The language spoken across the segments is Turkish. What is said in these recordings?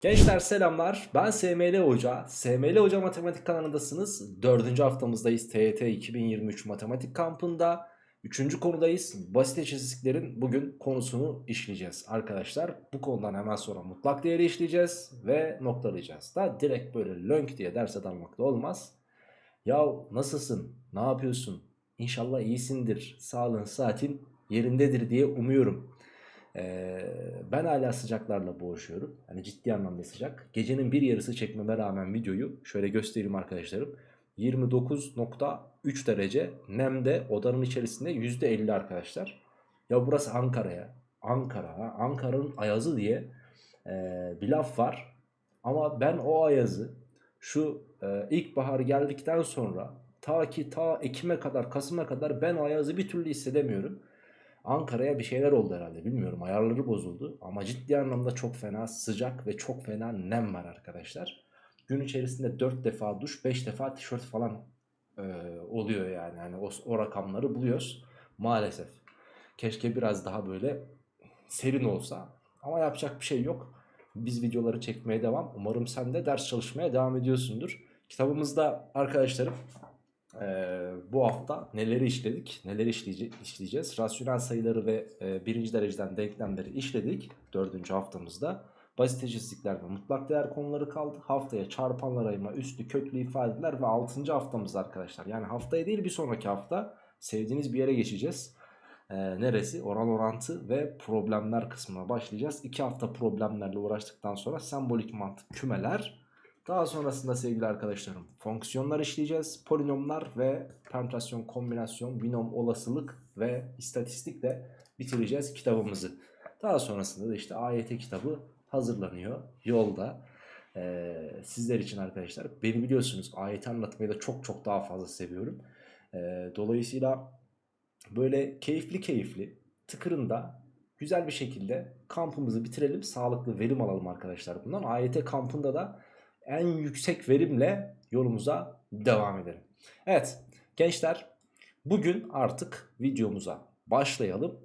Gençler selamlar. Ben SML Hoca. SML Hoca Matematik kanalındasınız. Dördüncü haftamızdayız. TYT 2023 Matematik kampında. Üçüncü konudayız. Basit eşitsizliklerin bugün konusunu işleyeceğiz arkadaşlar. Bu konudan hemen sonra mutlak değeri işleyeceğiz ve noktalayacağız. Da direkt böyle lönk diye derse dalmak da olmaz. Ya nasılsın? Ne yapıyorsun? İnşallah iyisindir. Sağlığın, saatin yerindedir diye umuyorum. Ben hala sıcaklarla boğuşuyorum. Hani ciddi anlamda sıcak. Gecenin bir yarısı çekmeme rağmen videoyu şöyle göstereyim arkadaşlarım. 29.3 derece nemde odanın içerisinde %50 arkadaşlar. Ya burası Ankara'ya. Ankara. ha, Ankara'nın ayazı diye e, bir laf var. Ama ben o ayazı şu e, ilkbahar geldikten sonra ta ki ta Ekim'e kadar Kasım'a kadar ben o ayazı bir türlü hissedemiyorum. Ankara'ya bir şeyler oldu herhalde bilmiyorum ayarları bozuldu ama ciddi anlamda çok fena sıcak ve çok fena nem var arkadaşlar. Gün içerisinde 4 defa duş 5 defa tişört falan e, oluyor yani. yani o, o rakamları buluyoruz maalesef. Keşke biraz daha böyle serin olsa ama yapacak bir şey yok. Biz videoları çekmeye devam. Umarım sen de ders çalışmaya devam ediyorsundur. Kitabımızda arkadaşlarım ee, bu hafta neleri işledik, neleri işleyece işleyeceğiz. Rasyonel sayıları ve e, birinci dereceden denklemleri işledik dördüncü haftamızda. Basit eşitsizlikler ve mutlak değer konuları kaldı. Haftaya çarpanlar ayırma, üstü köklü ifadeler ve altıncı haftamız arkadaşlar. Yani haftaya değil bir sonraki hafta sevdiğiniz bir yere geçeceğiz. Ee, neresi? Oran orantı ve problemler kısmına başlayacağız. İki hafta problemlerle uğraştıktan sonra sembolik mantık kümeler daha sonrasında sevgili arkadaşlarım fonksiyonlar işleyeceğiz. Polinomlar ve permütasyon, kombinasyon, binom, olasılık ve istatistikle bitireceğiz kitabımızı. Daha sonrasında da işte AYT kitabı hazırlanıyor yolda. Ee, sizler için arkadaşlar beni biliyorsunuz AYT anlatmayı da çok çok daha fazla seviyorum. Ee, dolayısıyla böyle keyifli keyifli tıkırında güzel bir şekilde kampımızı bitirelim. Sağlıklı verim alalım arkadaşlar bundan. AYT kampında da en yüksek verimle yolumuza devam edelim. Evet gençler bugün artık videomuza başlayalım.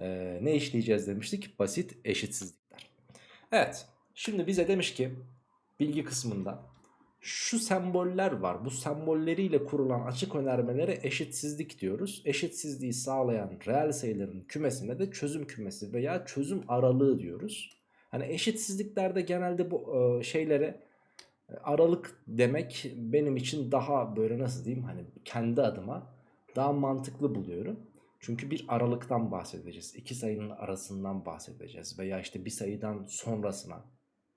Ee, ne işleyeceğiz demiştik? Basit eşitsizlikler. Evet şimdi bize demiş ki bilgi kısmında şu semboller var. Bu sembolleriyle kurulan açık önermelere eşitsizlik diyoruz. Eşitsizliği sağlayan reel sayıların kümesine de çözüm kümesi veya çözüm aralığı diyoruz. Hani eşitsizliklerde genelde bu e, şeylere Aralık demek benim için daha böyle nasıl diyeyim hani kendi adıma daha mantıklı buluyorum. Çünkü bir aralıktan bahsedeceğiz. İki sayının arasından bahsedeceğiz. Veya işte bir sayıdan sonrasına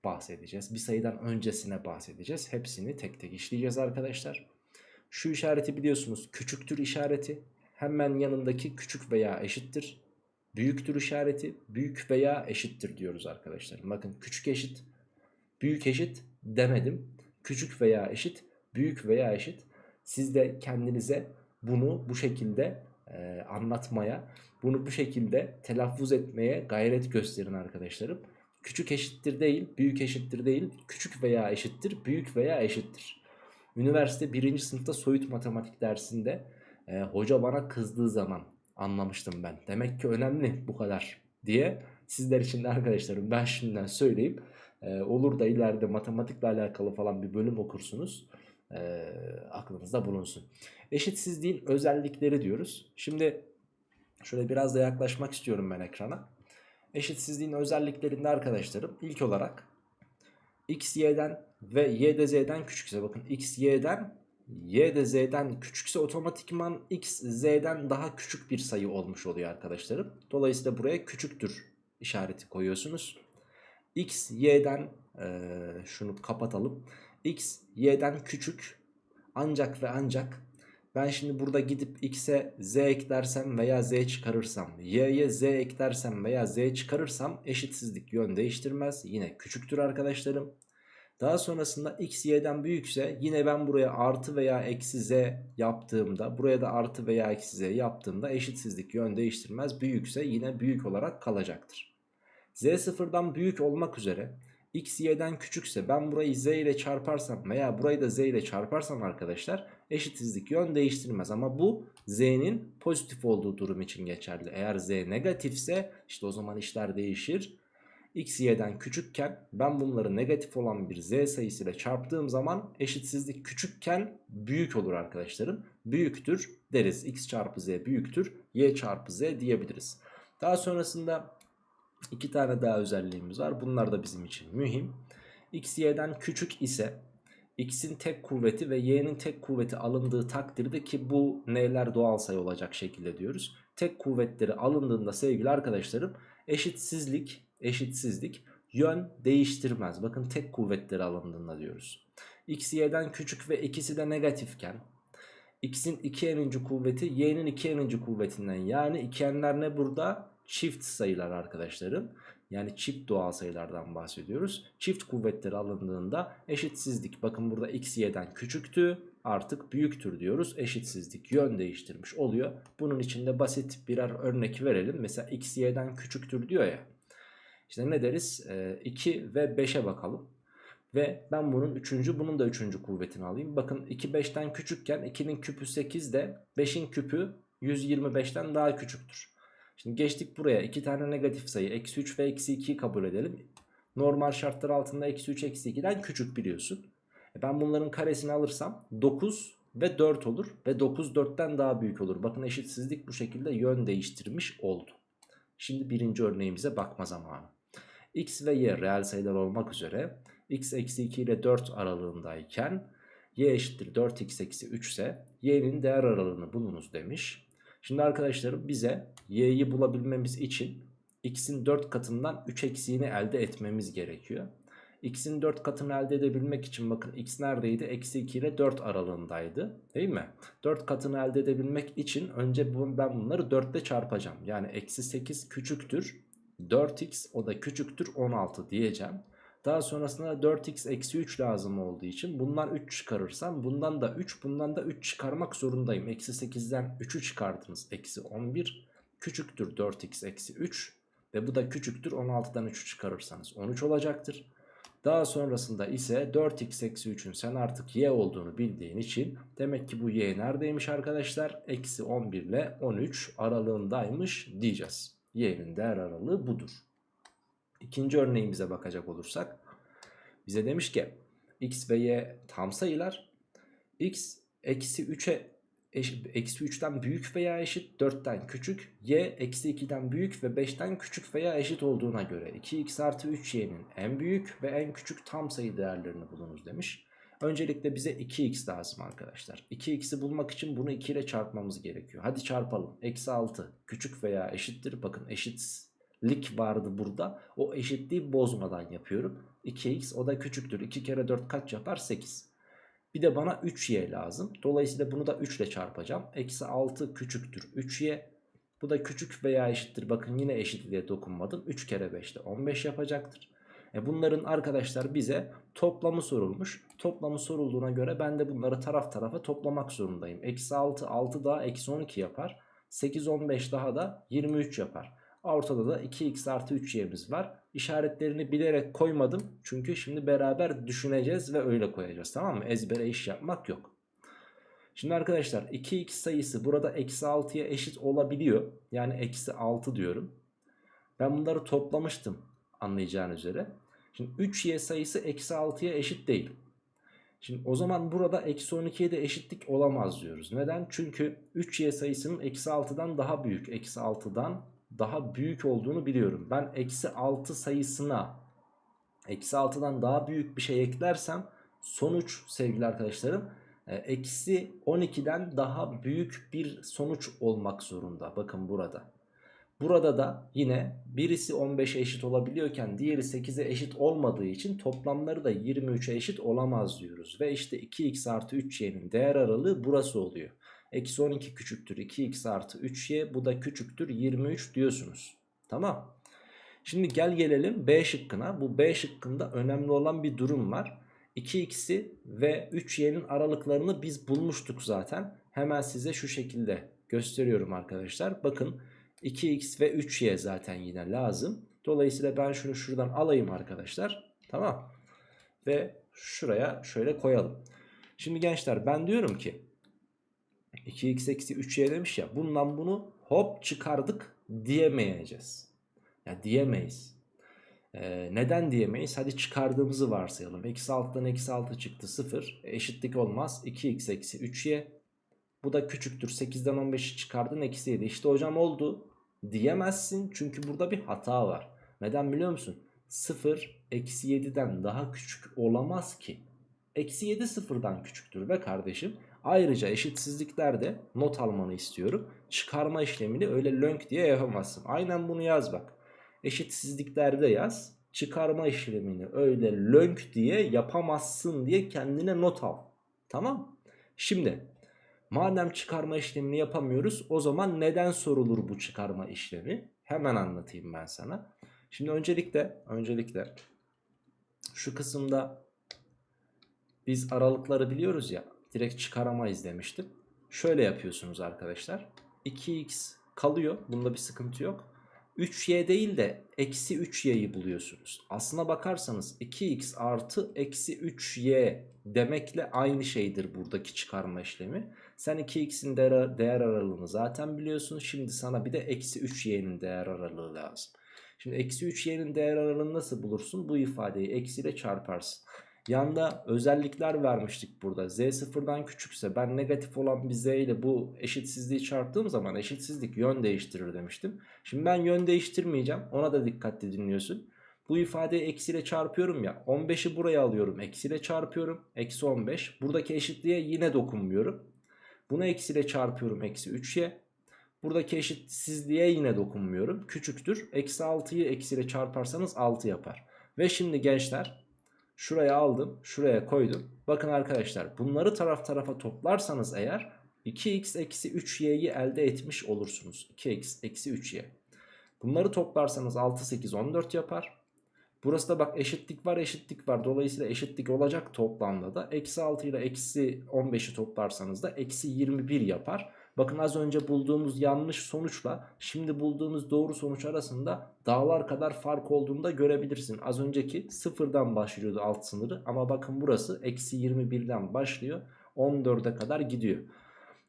bahsedeceğiz. Bir sayıdan öncesine bahsedeceğiz. Hepsini tek tek işleyeceğiz arkadaşlar. Şu işareti biliyorsunuz küçüktür işareti. Hemen yanındaki küçük veya eşittir. Büyüktür işareti büyük veya eşittir diyoruz arkadaşlar. Bakın küçük eşit, büyük eşit, demedim. Küçük veya eşit, büyük veya eşit. Siz de kendinize bunu bu şekilde e, anlatmaya, bunu bu şekilde telaffuz etmeye gayret gösterin arkadaşlarım. Küçük eşittir değil, büyük eşittir değil, küçük veya eşittir, büyük veya eşittir. Üniversite birinci sınıfta soyut matematik dersinde e, hoca bana kızdığı zaman anlamıştım ben. Demek ki önemli bu kadar diye sizler için de arkadaşlarım ben şimdiden söyleyeyim. Ee, olur da ileride matematikle alakalı falan bir bölüm okursunuz. Ee, aklınızda bulunsun. Eşitsizliğin özellikleri diyoruz. Şimdi şöyle biraz da yaklaşmak istiyorum ben ekrana. Eşitsizliğin özelliklerinde arkadaşlarım ilk olarak x y'den ve y de z'den küçükse bakın x y'den y de z'den küçükse otomatikman x z'den daha küçük bir sayı olmuş oluyor arkadaşlarım. Dolayısıyla buraya küçüktür işareti koyuyorsunuz x y'den e, şunu kapatalım. x y'den küçük ancak ve ancak ben şimdi burada gidip x'e z eklersem veya z çıkarırsam y'ye z eklersem veya z çıkarırsam eşitsizlik yön değiştirmez. Yine küçüktür arkadaşlarım. Daha sonrasında x y'den büyükse yine ben buraya artı veya eksi z yaptığımda buraya da artı veya eksi z yaptığımda eşitsizlik yön değiştirmez. Büyükse yine büyük olarak kalacaktır. Z sıfırdan büyük olmak üzere x y'den küçükse ben burayı z ile çarparsam veya burayı da z ile çarparsam arkadaşlar eşitsizlik yön değiştirmez. Ama bu z'nin pozitif olduğu durum için geçerli. Eğer z negatifse işte o zaman işler değişir. x y'den küçükken ben bunları negatif olan bir z sayısıyla çarptığım zaman eşitsizlik küçükken büyük olur arkadaşlarım. Büyüktür deriz. x çarpı z büyüktür y çarpı z diyebiliriz. Daha sonrasında iki tane daha özelliğimiz var. Bunlar da bizim için mühim. x y'den küçük ise x'in tek kuvveti ve y'nin tek kuvveti alındığı takdirde ki bu n'ler doğal sayı olacak şekilde diyoruz. Tek kuvvetleri alındığında sevgili arkadaşlarım eşitsizlik eşitsizlik yön değiştirmez. Bakın tek kuvvetleri alındığında diyoruz. x y'den küçük ve ikisi de negatifken x'in 2 n'inci kuvveti y'nin 2 n'inci kuvvetinden yani 2 n'ler ne burada? Çift sayılar arkadaşlarım. Yani çift doğal sayılardan bahsediyoruz. Çift kuvvetleri alındığında eşitsizlik bakın burada x y'den küçüktü artık büyüktür diyoruz. Eşitsizlik yön değiştirmiş oluyor. Bunun için de basit birer örnek verelim. Mesela x y'den küçüktür diyor ya. İşte ne deriz? Ee, 2 ve 5'e bakalım. Ve ben bunun 3. bunun da 3. kuvvetini alayım. Bakın 2 5'ten küçükken 2'nin küpü 8 de 5'in küpü 125'ten daha küçüktür. Şimdi geçtik buraya. 2 tane negatif sayı eksi 3 ve eksi 2'yi kabul edelim. Normal şartlar altında eksi 3 eksi 2'den küçük biliyorsun. E ben bunların karesini alırsam 9 ve 4 olur. Ve 9 4'ten daha büyük olur. Bakın eşitsizlik bu şekilde yön değiştirmiş oldu. Şimdi birinci örneğimize bakma zamanı. x ve y reel sayılar olmak üzere x eksi 2 ile 4 aralığındayken y eşittir 4x eksi 3 ise y'nin değer aralığını bulunuz demiş. Şimdi arkadaşlarım bize y'yi bulabilmemiz için x'in 4 katından 3 eksiğini elde etmemiz gerekiyor. x'in 4 katını elde edebilmek için bakın x neredeydi? Eksi 2 ile 4 aralığındaydı değil mi? 4 katını elde edebilmek için önce ben bunları 4 ile çarpacağım. Yani eksi 8 küçüktür 4x o da küçüktür 16 diyeceğim. Daha sonrasında 4x eksi 3 lazım olduğu için bundan 3 çıkarırsam bundan da 3 bundan da 3 çıkarmak zorundayım. Eksi 8'den 3'ü çıkardınız. Eksi 11 küçüktür 4x eksi 3 ve bu da küçüktür 16'dan 3'ü çıkarırsanız 13 olacaktır. Daha sonrasında ise 4x eksi 3'ün sen artık y olduğunu bildiğin için demek ki bu y neredeymiş arkadaşlar? Eksi 11 ile 13 aralığındaymış diyeceğiz. Y'nin değer aralığı budur. İkinci örneğimize bakacak olursak bize demiş ki x ve y tam sayılar x eksi 3'e eksi 3'ten büyük veya eşit 4'ten küçük y eksi 2'den büyük ve 5'ten küçük veya eşit olduğuna göre 2x artı 3y'nin en büyük ve en küçük tam sayı değerlerini bulunuz demiş. Öncelikle bize 2x lazım arkadaşlar. 2x'i bulmak için bunu 2 ile çarpmamız gerekiyor. Hadi çarpalım. Eksi 6 küçük veya eşittir. Bakın eşitlik vardı burada. O eşitliği bozmadan yapıyorum. 2x o da küçüktür. 2 kere 4 kaç yapar? 8. Bir de bana 3y lazım. Dolayısıyla bunu da 3 ile çarpacağım. Eksi 6 küçüktür 3y. Bu da küçük veya eşittir. Bakın yine eşitliğe dokunmadım. 3 kere 5 de 15 yapacaktır. E bunların arkadaşlar bize toplamı sorulmuş. Toplamı sorulduğuna göre ben de bunları taraf tarafa toplamak zorundayım. Eksi 6 6 daha eksi 12 yapar. 8 15 daha da 23 yapar. Ortada da 2x artı 3y'miz var. İşaretlerini bilerek koymadım. Çünkü şimdi beraber düşüneceğiz ve öyle koyacağız. Tamam mı? Ezbere iş yapmak yok. Şimdi arkadaşlar 2x sayısı burada eksi 6'ya eşit olabiliyor. Yani eksi 6 diyorum. Ben bunları toplamıştım anlayacağın üzere. Şimdi 3y sayısı eksi 6'ya eşit değil. Şimdi o zaman burada eksi 12'ye de eşitlik olamaz diyoruz. Neden? Çünkü 3y sayısının eksi 6'dan daha büyük. Eksi 6'dan daha büyük olduğunu biliyorum. Ben eksi 6 sayısına eksi 6'dan daha büyük bir şey eklersem sonuç sevgili arkadaşlarım e, eksi 12'den daha büyük bir sonuç olmak zorunda. Bakın burada. Burada da yine birisi 15'e eşit olabiliyorken diğeri 8'e eşit olmadığı için toplamları da 23'e eşit olamaz diyoruz. Ve işte 2x artı 3y'nin değer aralığı burası oluyor. Eksi 12 küçüktür 2x artı 3y bu da küçüktür 23 diyorsunuz. Tamam. Şimdi gel gelelim B şıkkına. Bu B şıkkında önemli olan bir durum var. 2x'i ve 3y'nin aralıklarını biz bulmuştuk zaten. Hemen size şu şekilde gösteriyorum arkadaşlar. Bakın 2x ve 3y zaten yine lazım. Dolayısıyla ben şunu şuradan alayım arkadaşlar. Tamam. Ve şuraya şöyle koyalım. Şimdi gençler ben diyorum ki 2x eksi 3y demiş ya bundan bunu hop çıkardık diyemeyeceğiz. Ya diyemeyiz. Ee, neden diyemeyiz? Hadi çıkardığımızı varsayalım. Eksi 6'dan eksi 6 çıktı 0. E, eşitlik olmaz. 2x eksi 3y. Bu da küçüktür. 8'den 15'i çıkardın eksi 7. İşte hocam oldu diyemezsin. Çünkü burada bir hata var. Neden biliyor musun? 0 eksi 7'den daha küçük olamaz ki. Eksi 7 sıfırdan küçüktür be kardeşim. Ayrıca eşitsizliklerde not almanı istiyorum. Çıkarma işlemini öyle lönk diye yapamazsın. Aynen bunu yaz bak. Eşitsizliklerde yaz. Çıkarma işlemini öyle lönk diye yapamazsın diye kendine not al. Tamam. Şimdi madem çıkarma işlemini yapamıyoruz o zaman neden sorulur bu çıkarma işlemi? Hemen anlatayım ben sana. Şimdi öncelikle öncelikle şu kısımda biz aralıkları biliyoruz ya direkt çıkaramayız demiştim. Şöyle yapıyorsunuz arkadaşlar. 2x kalıyor. Bunda bir sıkıntı yok. 3y değil de eksi 3y'yi buluyorsunuz. Aslına bakarsanız 2x artı eksi 3y demekle aynı şeydir buradaki çıkarma işlemi. Sen 2x'in değer, değer aralığını zaten biliyorsun. Şimdi sana bir de eksi 3y'nin değer aralığı lazım. Şimdi eksi 3y'nin değer aralığını nasıl bulursun? Bu ifadeyi eksiyle çarparsın. Yanda özellikler vermiştik burada. Z sıfırdan küçükse ben negatif olan bir Z ile bu eşitsizliği çarptığım zaman eşitsizlik yön değiştirir demiştim. Şimdi ben yön değiştirmeyeceğim. Ona da dikkatli dinliyorsun. Bu ifadeyi eksiyle çarpıyorum ya. 15'i buraya alıyorum. Eksiyle çarpıyorum. Eksi 15. Buradaki eşitliğe yine dokunmuyorum. Bunu eksiyle çarpıyorum. Eksi 3y. Buradaki eşitsizliğe yine dokunmuyorum. Küçüktür. Eksi 6'yı eksiyle çarparsanız 6 yapar. Ve şimdi gençler Şuraya aldım. Şuraya koydum. Bakın arkadaşlar bunları taraf tarafa toplarsanız eğer 2x eksi 3y'yi elde etmiş olursunuz. 2x eksi 3y. Bunları toplarsanız 6, 8, 14 yapar. Burası da bak eşitlik var eşitlik var. Dolayısıyla eşitlik olacak toplamda da. Eksi 6 ile eksi 15'i toplarsanız da eksi 21 yapar. Bakın az önce bulduğumuz yanlış sonuçla şimdi bulduğumuz doğru sonuç arasında dağlar kadar fark olduğunu da görebilirsin. Az önceki sıfırdan başlıyordu alt sınırı ama bakın burası eksi 21'den başlıyor 14'e kadar gidiyor.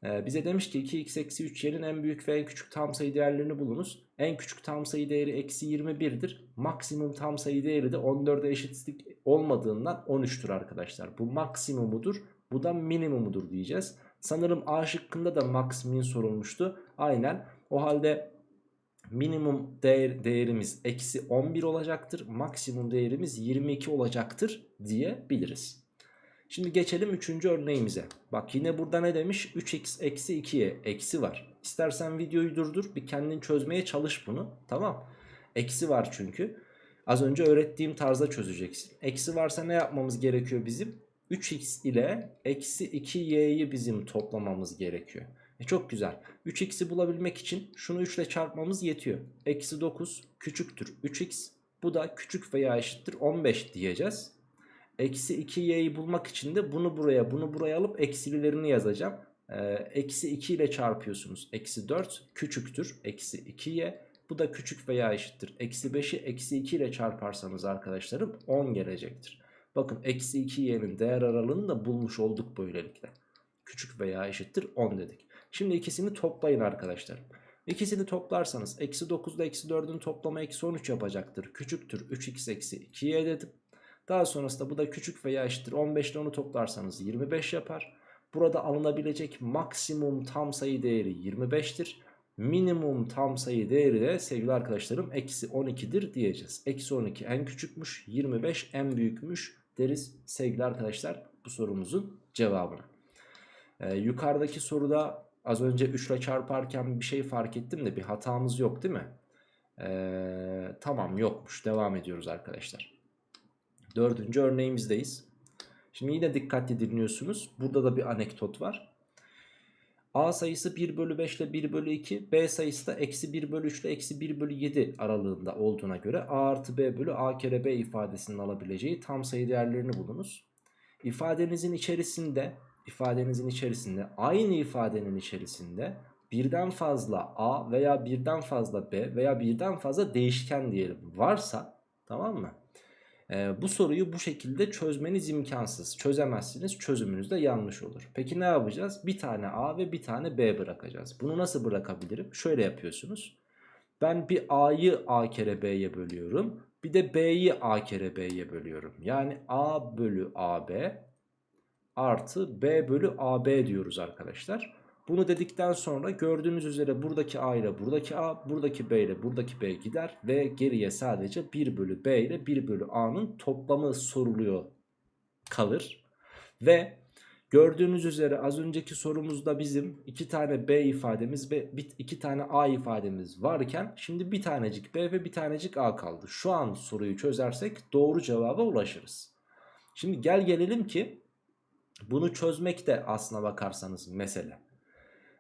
Ee, bize demiş ki 2x eksi 3 yerin en büyük ve en küçük tam sayı değerlerini bulunuz. En küçük tam sayı değeri eksi 21'dir. Maksimum tam sayı değeri de 14'e eşitlik olmadığından 13'tür arkadaşlar. Bu maksimumudur. Bu da minimumudur diyeceğiz. Sanırım A şıkkında da max min sorulmuştu. Aynen. O halde minimum değer, değerimiz eksi 11 olacaktır. Maksimum değerimiz 22 olacaktır diyebiliriz. Şimdi geçelim 3. örneğimize. Bak yine burada ne demiş? 3x eksi 2'ye eksi var. İstersen videoyu durdur bir kendin çözmeye çalış bunu. Tamam. Eksi var çünkü. Az önce öğrettiğim tarzda çözeceksin. Eksi varsa ne yapmamız gerekiyor bizim? 3x ile eksi 2y'yi bizim toplamamız gerekiyor. E çok güzel. 3x'i bulabilmek için şunu 3 ile çarpmamız yetiyor. Eksi 9 küçüktür 3x. Bu da küçük veya eşittir 15 diyeceğiz. Eksi 2y'yi bulmak için de bunu buraya bunu buraya alıp eksililerini yazacağım. Ee, eksi 2 ile çarpıyorsunuz. Eksi 4 küçüktür. Eksi 2y. Bu da küçük veya eşittir. Eksi 5'i eksi 2 ile çarparsanız arkadaşlarım 10 gelecektir. Bakın eksi 2y'nin değer aralığını da bulmuş olduk böylelikle. Küçük veya eşittir 10 dedik. Şimdi ikisini toplayın arkadaşlar. İkisini toplarsanız eksi 9 ile eksi 4'ün toplamı eksi 13 yapacaktır. Küçüktür 3x eksi 2y dedim. Daha sonrasında bu da küçük veya eşittir 15 ile onu toplarsanız 25 yapar. Burada alınabilecek maksimum tam sayı değeri 25'tir. Minimum tam sayı değeri de sevgili arkadaşlarım eksi 12'dir diyeceğiz. Eksi 12 en küçükmüş 25 en büyükmüş deriz sevgili arkadaşlar bu sorumuzun cevabını. Ee, yukarıdaki soruda az önce 3 ile çarparken bir şey fark ettim de bir hatamız yok değil mi? Ee, tamam yokmuş devam ediyoruz arkadaşlar. Dördüncü örneğimizdeyiz. Şimdi yine dikkatli dinliyorsunuz. Burada da bir anekdot var. A sayısı 1 bölü 5 ile 1 bölü 2 B sayısı da eksi 1 bölü 3 ile eksi 1 bölü 7 aralığında olduğuna göre A artı B bölü A kere B ifadesinin alabileceği tam sayı değerlerini bulunuz. İfadenizin içerisinde ifadenizin içerisinde aynı ifadenin içerisinde birden fazla A veya birden fazla B veya birden fazla değişken diyelim varsa tamam mı? Ee, bu soruyu bu şekilde çözmeniz imkansız. Çözemezsiniz. Çözümünüz de yanlış olur. Peki ne yapacağız? Bir tane A ve bir tane B bırakacağız. Bunu nasıl bırakabilirim? Şöyle yapıyorsunuz. Ben bir A'yı A kere B'ye bölüyorum. Bir de B'yi A kere B'ye bölüyorum. Yani A bölü AB artı B bölü AB diyoruz arkadaşlar. Bunu dedikten sonra gördüğünüz üzere buradaki A ile buradaki A, buradaki B ile buradaki B gider ve geriye sadece 1 bölü B ile 1 bölü A'nın toplamı soruluyor kalır. Ve gördüğünüz üzere az önceki sorumuzda bizim iki tane B ifademiz ve iki tane A ifademiz varken şimdi bir tanecik B ve bir tanecik A kaldı. Şu an soruyu çözersek doğru cevaba ulaşırız. Şimdi gel gelelim ki bunu çözmek de aslına bakarsanız mesele.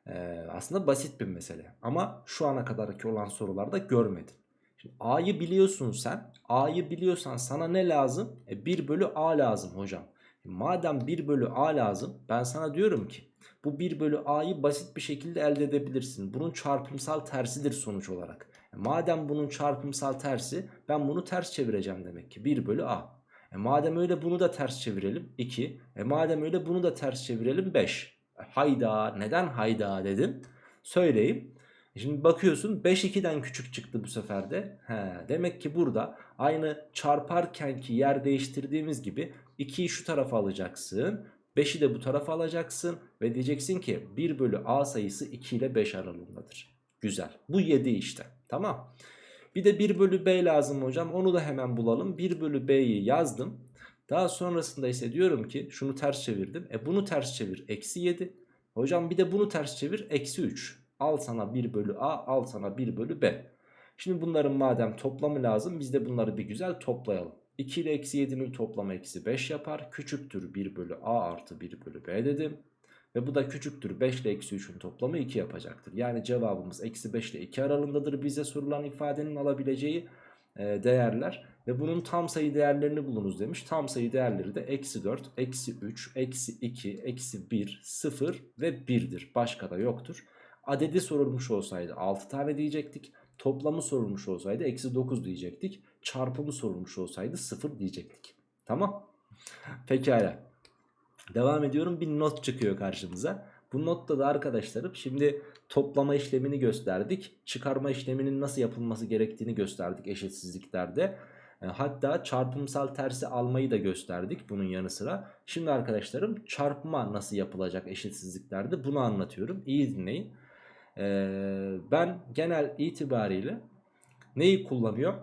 Ee, aslında basit bir mesele. Ama şu ana kadarki olan sorularda görmedim. Şimdi A'yı biliyorsun sen. A'yı biliyorsan sana ne lazım? E 1 bölü A lazım hocam. E madem 1 bölü A lazım ben sana diyorum ki bu 1 bölü A'yı basit bir şekilde elde edebilirsin. Bunun çarpımsal tersidir sonuç olarak. E madem bunun çarpımsal tersi ben bunu ters çevireceğim demek ki 1 bölü A. E madem öyle bunu da ters çevirelim 2. E madem öyle bunu da ters çevirelim 5. Hayda neden hayda dedim söyleyeyim. Şimdi bakıyorsun 5 2'den küçük çıktı bu sefer de. He, demek ki burada aynı çarparkenki yer değiştirdiğimiz gibi 2'yi şu tarafa alacaksın. 5'i de bu tarafa alacaksın. Ve diyeceksin ki 1 bölü a sayısı 2 ile 5 aralığındadır. Güzel. Bu 7 işte. Tamam. Bir de 1 bölü b lazım hocam. Onu da hemen bulalım. 1 bölü b'yi yazdım. Daha sonrasında ise diyorum ki şunu ters çevirdim. E bunu ters çevir. Eksi 7. Hocam bir de bunu ters çevir. Eksi 3. Al sana 1 bölü a. Al sana 1 bölü b. Şimdi bunların madem toplamı lazım. Biz de bunları bir güzel toplayalım. 2 ile eksi 7'nin toplamı eksi 5 yapar. Küçüktür 1 bölü a artı 1 bölü b dedim. Ve bu da küçüktür 5 ile eksi 3'ün toplamı 2 yapacaktır. Yani cevabımız eksi 5 ile 2 aralığındadır bize sorulan ifadenin alabileceği değerler. Ve bunun tam sayı değerlerini bulunuz demiş. Tam sayı değerleri de eksi 4, eksi 3, eksi 2, eksi 1, 0 ve 1'dir. Başka da yoktur. Adedi sorulmuş olsaydı 6 tane diyecektik. Toplamı sorulmuş olsaydı eksi 9 diyecektik. Çarpımı sorulmuş olsaydı 0 diyecektik. Tamam. Pekala. Devam ediyorum. Bir not çıkıyor karşımıza. Bu notta da arkadaşlarım şimdi toplama işlemini gösterdik. Çıkarma işleminin nasıl yapılması gerektiğini gösterdik eşitsizliklerde. E, hatta çarpımsal tersi almayı da gösterdik bunun yanı sıra. Şimdi arkadaşlarım çarpma nasıl yapılacak eşitsizliklerde bunu anlatıyorum. İyi dinleyin. Ee, ben genel itibariyle neyi kullanıyor?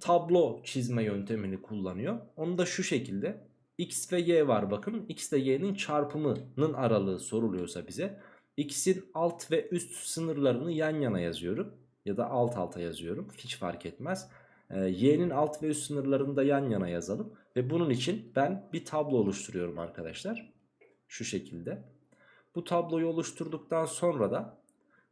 Tablo çizme yöntemini kullanıyor. Onu da şu şekilde x ve y var bakın. x ile y'nin çarpımının aralığı soruluyorsa bize x'in alt ve üst sınırlarını yan yana yazıyorum. Ya da alt alta yazıyorum. Hiç fark etmez. Ee, y'nin alt ve üst sınırlarını da yan yana yazalım. Ve bunun için ben bir tablo oluşturuyorum arkadaşlar. Şu şekilde. Bu tabloyu oluşturduktan sonra da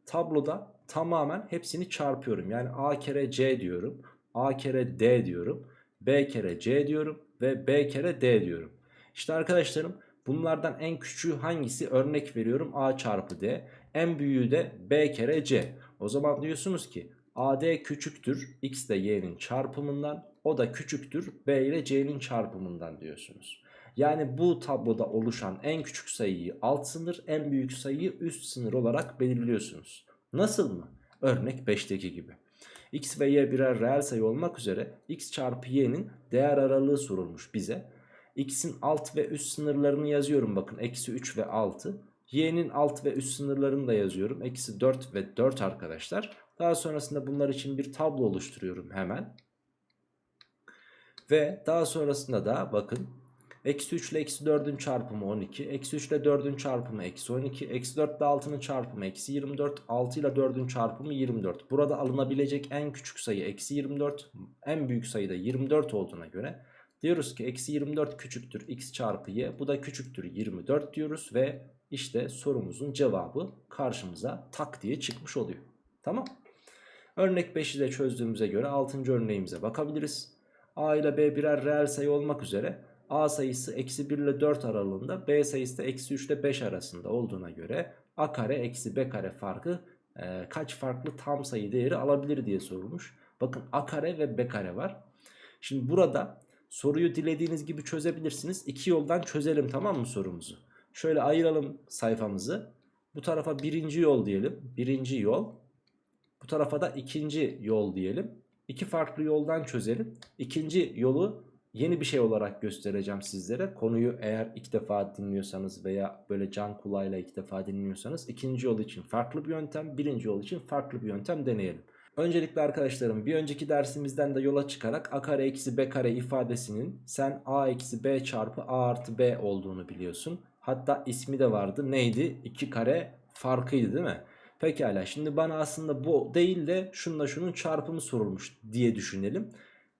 tabloda tamamen hepsini çarpıyorum. Yani a kere c diyorum. a kere d diyorum. b kere c diyorum. Ve b kere d diyorum. İşte arkadaşlarım bunlardan en küçüğü hangisi? Örnek veriyorum a çarpı d. En büyüğü de b kere c. O zaman diyorsunuz ki AD küçüktür x ile y'nin çarpımından o da küçüktür b ile c'nin çarpımından diyorsunuz. Yani bu tabloda oluşan en küçük sayıyı alt sınır en büyük sayıyı üst sınır olarak belirliyorsunuz. Nasıl mı? Örnek 5'teki gibi. X ve y birer reel sayı olmak üzere x çarpı y'nin değer aralığı sorulmuş bize. x'in alt ve üst sınırlarını yazıyorum bakın eksi 3 ve 6. y'nin alt ve üst sınırlarını da yazıyorum. Eksi 4 ve 4 arkadaşlar. Daha sonrasında bunlar için bir tablo oluşturuyorum hemen. Ve daha sonrasında da bakın Eksi 3 ile eksi 4'ün çarpımı 12. Eksi 3 ile 4'ün çarpımı eksi 12. Eksi 4 ile 6'nın çarpımı eksi 24. 6 ile 4'ün çarpımı 24. Burada alınabilecek en küçük sayı eksi 24. En büyük sayı da 24 olduğuna göre diyoruz ki eksi 24 küçüktür x çarpı y. Bu da küçüktür 24 diyoruz ve işte sorumuzun cevabı karşımıza tak diye çıkmış oluyor. Tamam. Örnek 5'i de çözdüğümüze göre 6. örneğimize bakabiliriz. A ile B birer reel sayı olmak üzere A sayısı eksi 1 ile 4 aralığında B sayısı da eksi 3 ile 5 arasında olduğuna göre A kare eksi B kare farkı e, kaç farklı tam sayı değeri alabilir diye sorulmuş. Bakın A kare ve B kare var. Şimdi burada soruyu dilediğiniz gibi çözebilirsiniz. İki yoldan çözelim tamam mı sorumuzu? Şöyle ayıralım sayfamızı. Bu tarafa birinci yol diyelim. Birinci yol. Bu tarafa da ikinci yol diyelim. iki farklı yoldan çözelim. İkinci yolu yeni bir şey olarak göstereceğim sizlere. Konuyu eğer ilk defa dinliyorsanız veya böyle can kulağıyla ilk defa dinliyorsanız ikinci yol için farklı bir yöntem, birinci yol için farklı bir yöntem deneyelim. Öncelikle arkadaşlarım bir önceki dersimizden de yola çıkarak a kare eksi b kare ifadesinin sen a eksi b çarpı a artı b olduğunu biliyorsun. Hatta ismi de vardı neydi? 2 kare farkıydı değil mi? Pekala şimdi bana aslında bu değil de şunla şunun çarpımı sorulmuş diye düşünelim.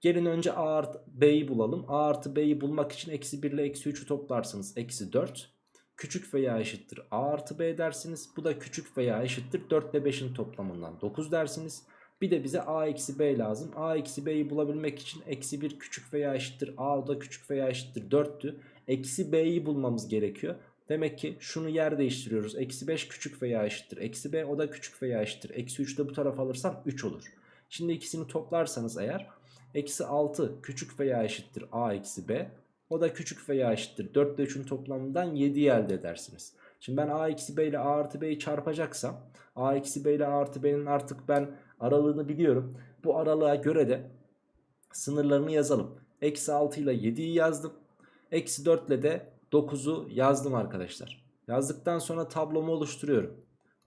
Gelin önce a artı b'yi bulalım. a artı b'yi bulmak için eksi 1 ile eksi 3'ü toplarsınız. Eksi 4. Küçük veya eşittir a artı b dersiniz. Bu da küçük veya eşittir 4 ile 5'in toplamından 9 dersiniz. Bir de bize a eksi b lazım. a eksi b'yi bulabilmek için eksi 1 küçük veya eşittir a da küçük veya eşittir 4'tü. Eksi b'yi bulmamız gerekiyor. Demek ki şunu yer değiştiriyoruz. Eksi 5 küçük veya eşittir. Eksi b o da küçük veya eşittir. Eksi 3 de bu tarafa alırsam 3 olur. Şimdi ikisini toplarsanız eğer eksi 6 küçük veya eşittir a eksi b. O da küçük veya eşittir. 4 ile 3'ün toplamından 7'yi elde edersiniz. Şimdi ben a eksi b ile a artı b'yi çarpacaksam a eksi b ile a artı b'nin artık ben aralığını biliyorum. Bu aralığa göre de sınırlarını yazalım. Eksi 6 ile 7'yi yazdım. Eksi 4 ile de 9'u yazdım arkadaşlar. Yazdıktan sonra tablomu oluşturuyorum.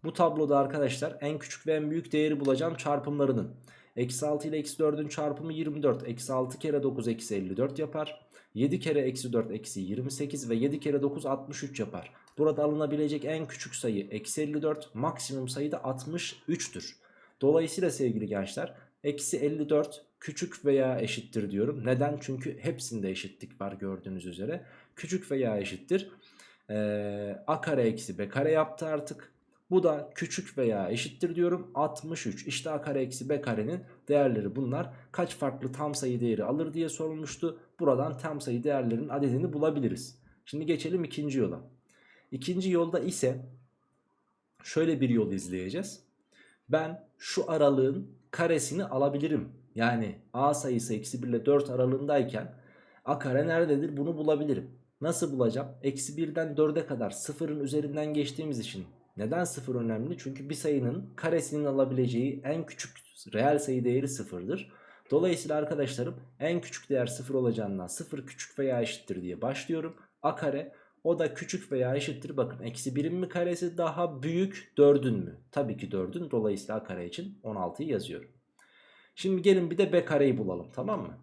Bu tabloda arkadaşlar en küçük ve en büyük değeri bulacağım çarpımlarının. Eksi 6 ile eksi 4'ün çarpımı 24. Eksi 6 kere 9 eksi 54 yapar. 7 kere eksi 4 eksi 28 ve 7 kere 9 63 yapar. Burada alınabilecek en küçük sayı eksi 54 maksimum sayı da 63'tür. Dolayısıyla sevgili gençler eksi 54 küçük veya eşittir diyorum. Neden? Çünkü hepsinde eşitlik var gördüğünüz üzere. Küçük veya eşittir. Ee, a kare eksi b kare yaptı artık. Bu da küçük veya eşittir diyorum 63. İşte a kare eksi b karenin değerleri bunlar. Kaç farklı tam sayı değeri alır diye sorulmuştu. Buradan tam sayı değerlerinin adedini bulabiliriz. Şimdi geçelim ikinci yola. İkinci yolda ise şöyle bir yol izleyeceğiz. Ben şu aralığın karesini alabilirim. Yani a sayısı eksi 1 ile 4 aralığındayken a kare nerededir bunu bulabilirim. Nasıl bulacağım? Eksi 1'den 4'e kadar sıfırın üzerinden geçtiğimiz için. Neden sıfır önemli? Çünkü bir sayının karesinin alabileceği en küçük reel sayı değeri sıfırdır. Dolayısıyla arkadaşlarım en küçük değer sıfır olacağından sıfır küçük veya eşittir diye başlıyorum. A kare o da küçük veya eşittir. Bakın eksi 1'in mi karesi daha büyük 4'ün mü? Tabii ki 4'ün. Dolayısıyla a kare için 16'yı yazıyorum. Şimdi gelin bir de b kareyi bulalım tamam mı?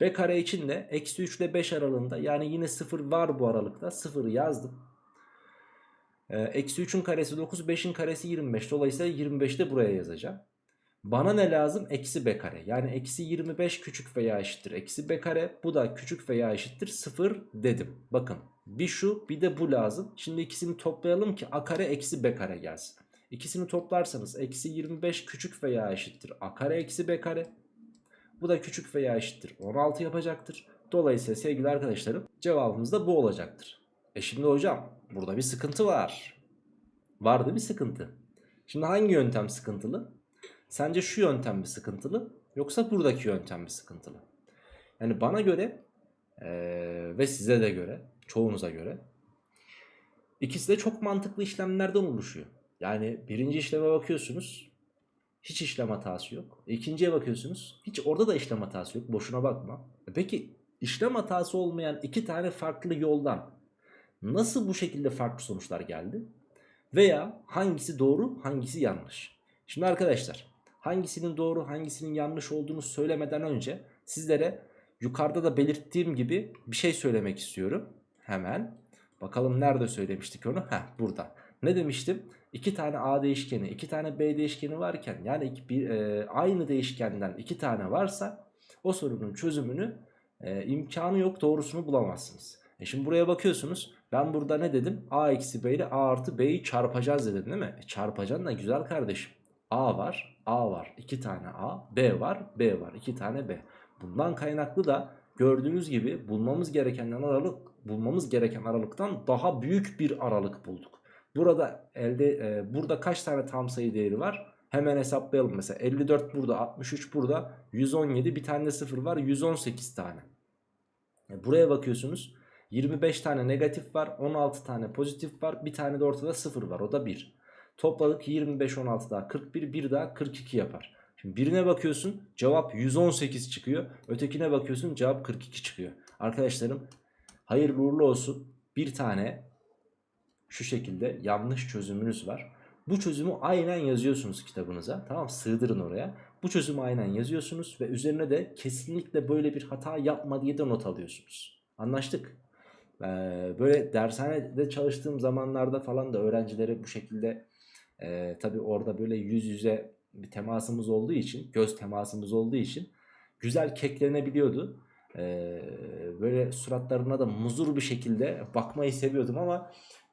b kare için de eksi 3 ile 5 aralığında yani yine 0 var bu aralıkta 0'ı yazdım. Ee, eksi 3'ün karesi 9 5'in karesi 25 dolayısıyla 25'i de buraya yazacağım. Bana ne lazım? Eksi b kare. Yani eksi 25 küçük veya eşittir. Eksi b kare bu da küçük veya eşittir 0 dedim. Bakın bir şu bir de bu lazım. Şimdi ikisini toplayalım ki a kare eksi b kare gelsin. İkisini toplarsanız eksi 25 küçük veya eşittir a kare eksi b kare. Bu da küçük veya eşittir 16 yapacaktır. Dolayısıyla sevgili arkadaşlarım cevabımız da bu olacaktır. E şimdi hocam burada bir sıkıntı var. Vardı bir sıkıntı. Şimdi hangi yöntem sıkıntılı? Sence şu yöntem mi sıkıntılı yoksa buradaki yöntem mi sıkıntılı? Yani bana göre ee, ve size de göre çoğunuza göre ikisi de çok mantıklı işlemlerden oluşuyor. Yani birinci işleme bakıyorsunuz hiç işlem hatası yok. İkinciye bakıyorsunuz hiç orada da işlem hatası yok boşuna bakma. E peki işlem hatası olmayan iki tane farklı yoldan nasıl bu şekilde farklı sonuçlar geldi? Veya hangisi doğru hangisi yanlış? Şimdi arkadaşlar hangisinin doğru hangisinin yanlış olduğunu söylemeden önce sizlere yukarıda da belirttiğim gibi bir şey söylemek istiyorum. Hemen bakalım nerede söylemiştik onu? Heh burada. Ne demiştim? İki tane A değişkeni, iki tane B değişkeni varken yani bir, e, aynı değişkenden iki tane varsa o sorunun çözümünü e, imkanı yok doğrusunu bulamazsınız. E şimdi buraya bakıyorsunuz ben burada ne dedim? A eksi B ile A artı B'yi çarpacağız dedim değil mi? E çarpacaksın da güzel kardeşim. A var, A var, iki tane A, B var, B var, iki tane B. Bundan kaynaklı da gördüğünüz gibi bulmamız gerekenden aralık bulmamız gereken aralıktan daha büyük bir aralık bulduk. Burada elde e, burada kaç tane tam sayı değeri var? Hemen hesaplayalım mesela 54 burada 63 burada 117 bir tane de 0 var 118 tane. E, buraya bakıyorsunuz 25 tane negatif var 16 tane pozitif var bir tane de ortada 0 var o da 1. Topladık 25 16 daha 41 bir daha 42 yapar. Şimdi birine bakıyorsun cevap 118 çıkıyor. Ötekine bakıyorsun cevap 42 çıkıyor. Arkadaşlarım hayırlı uğurlu olsun. Bir tane şu şekilde yanlış çözümünüz var. Bu çözümü aynen yazıyorsunuz kitabınıza. Tamam sığdırın oraya. Bu çözümü aynen yazıyorsunuz ve üzerine de kesinlikle böyle bir hata yapma diye de not alıyorsunuz. Anlaştık. Böyle dershanede çalıştığım zamanlarda falan da öğrencilere bu şekilde e, tabii orada böyle yüz yüze bir temasımız olduğu için, göz temasımız olduğu için güzel keklenebiliyordu. Ee, böyle suratlarına da muzur bir şekilde bakmayı seviyordum ama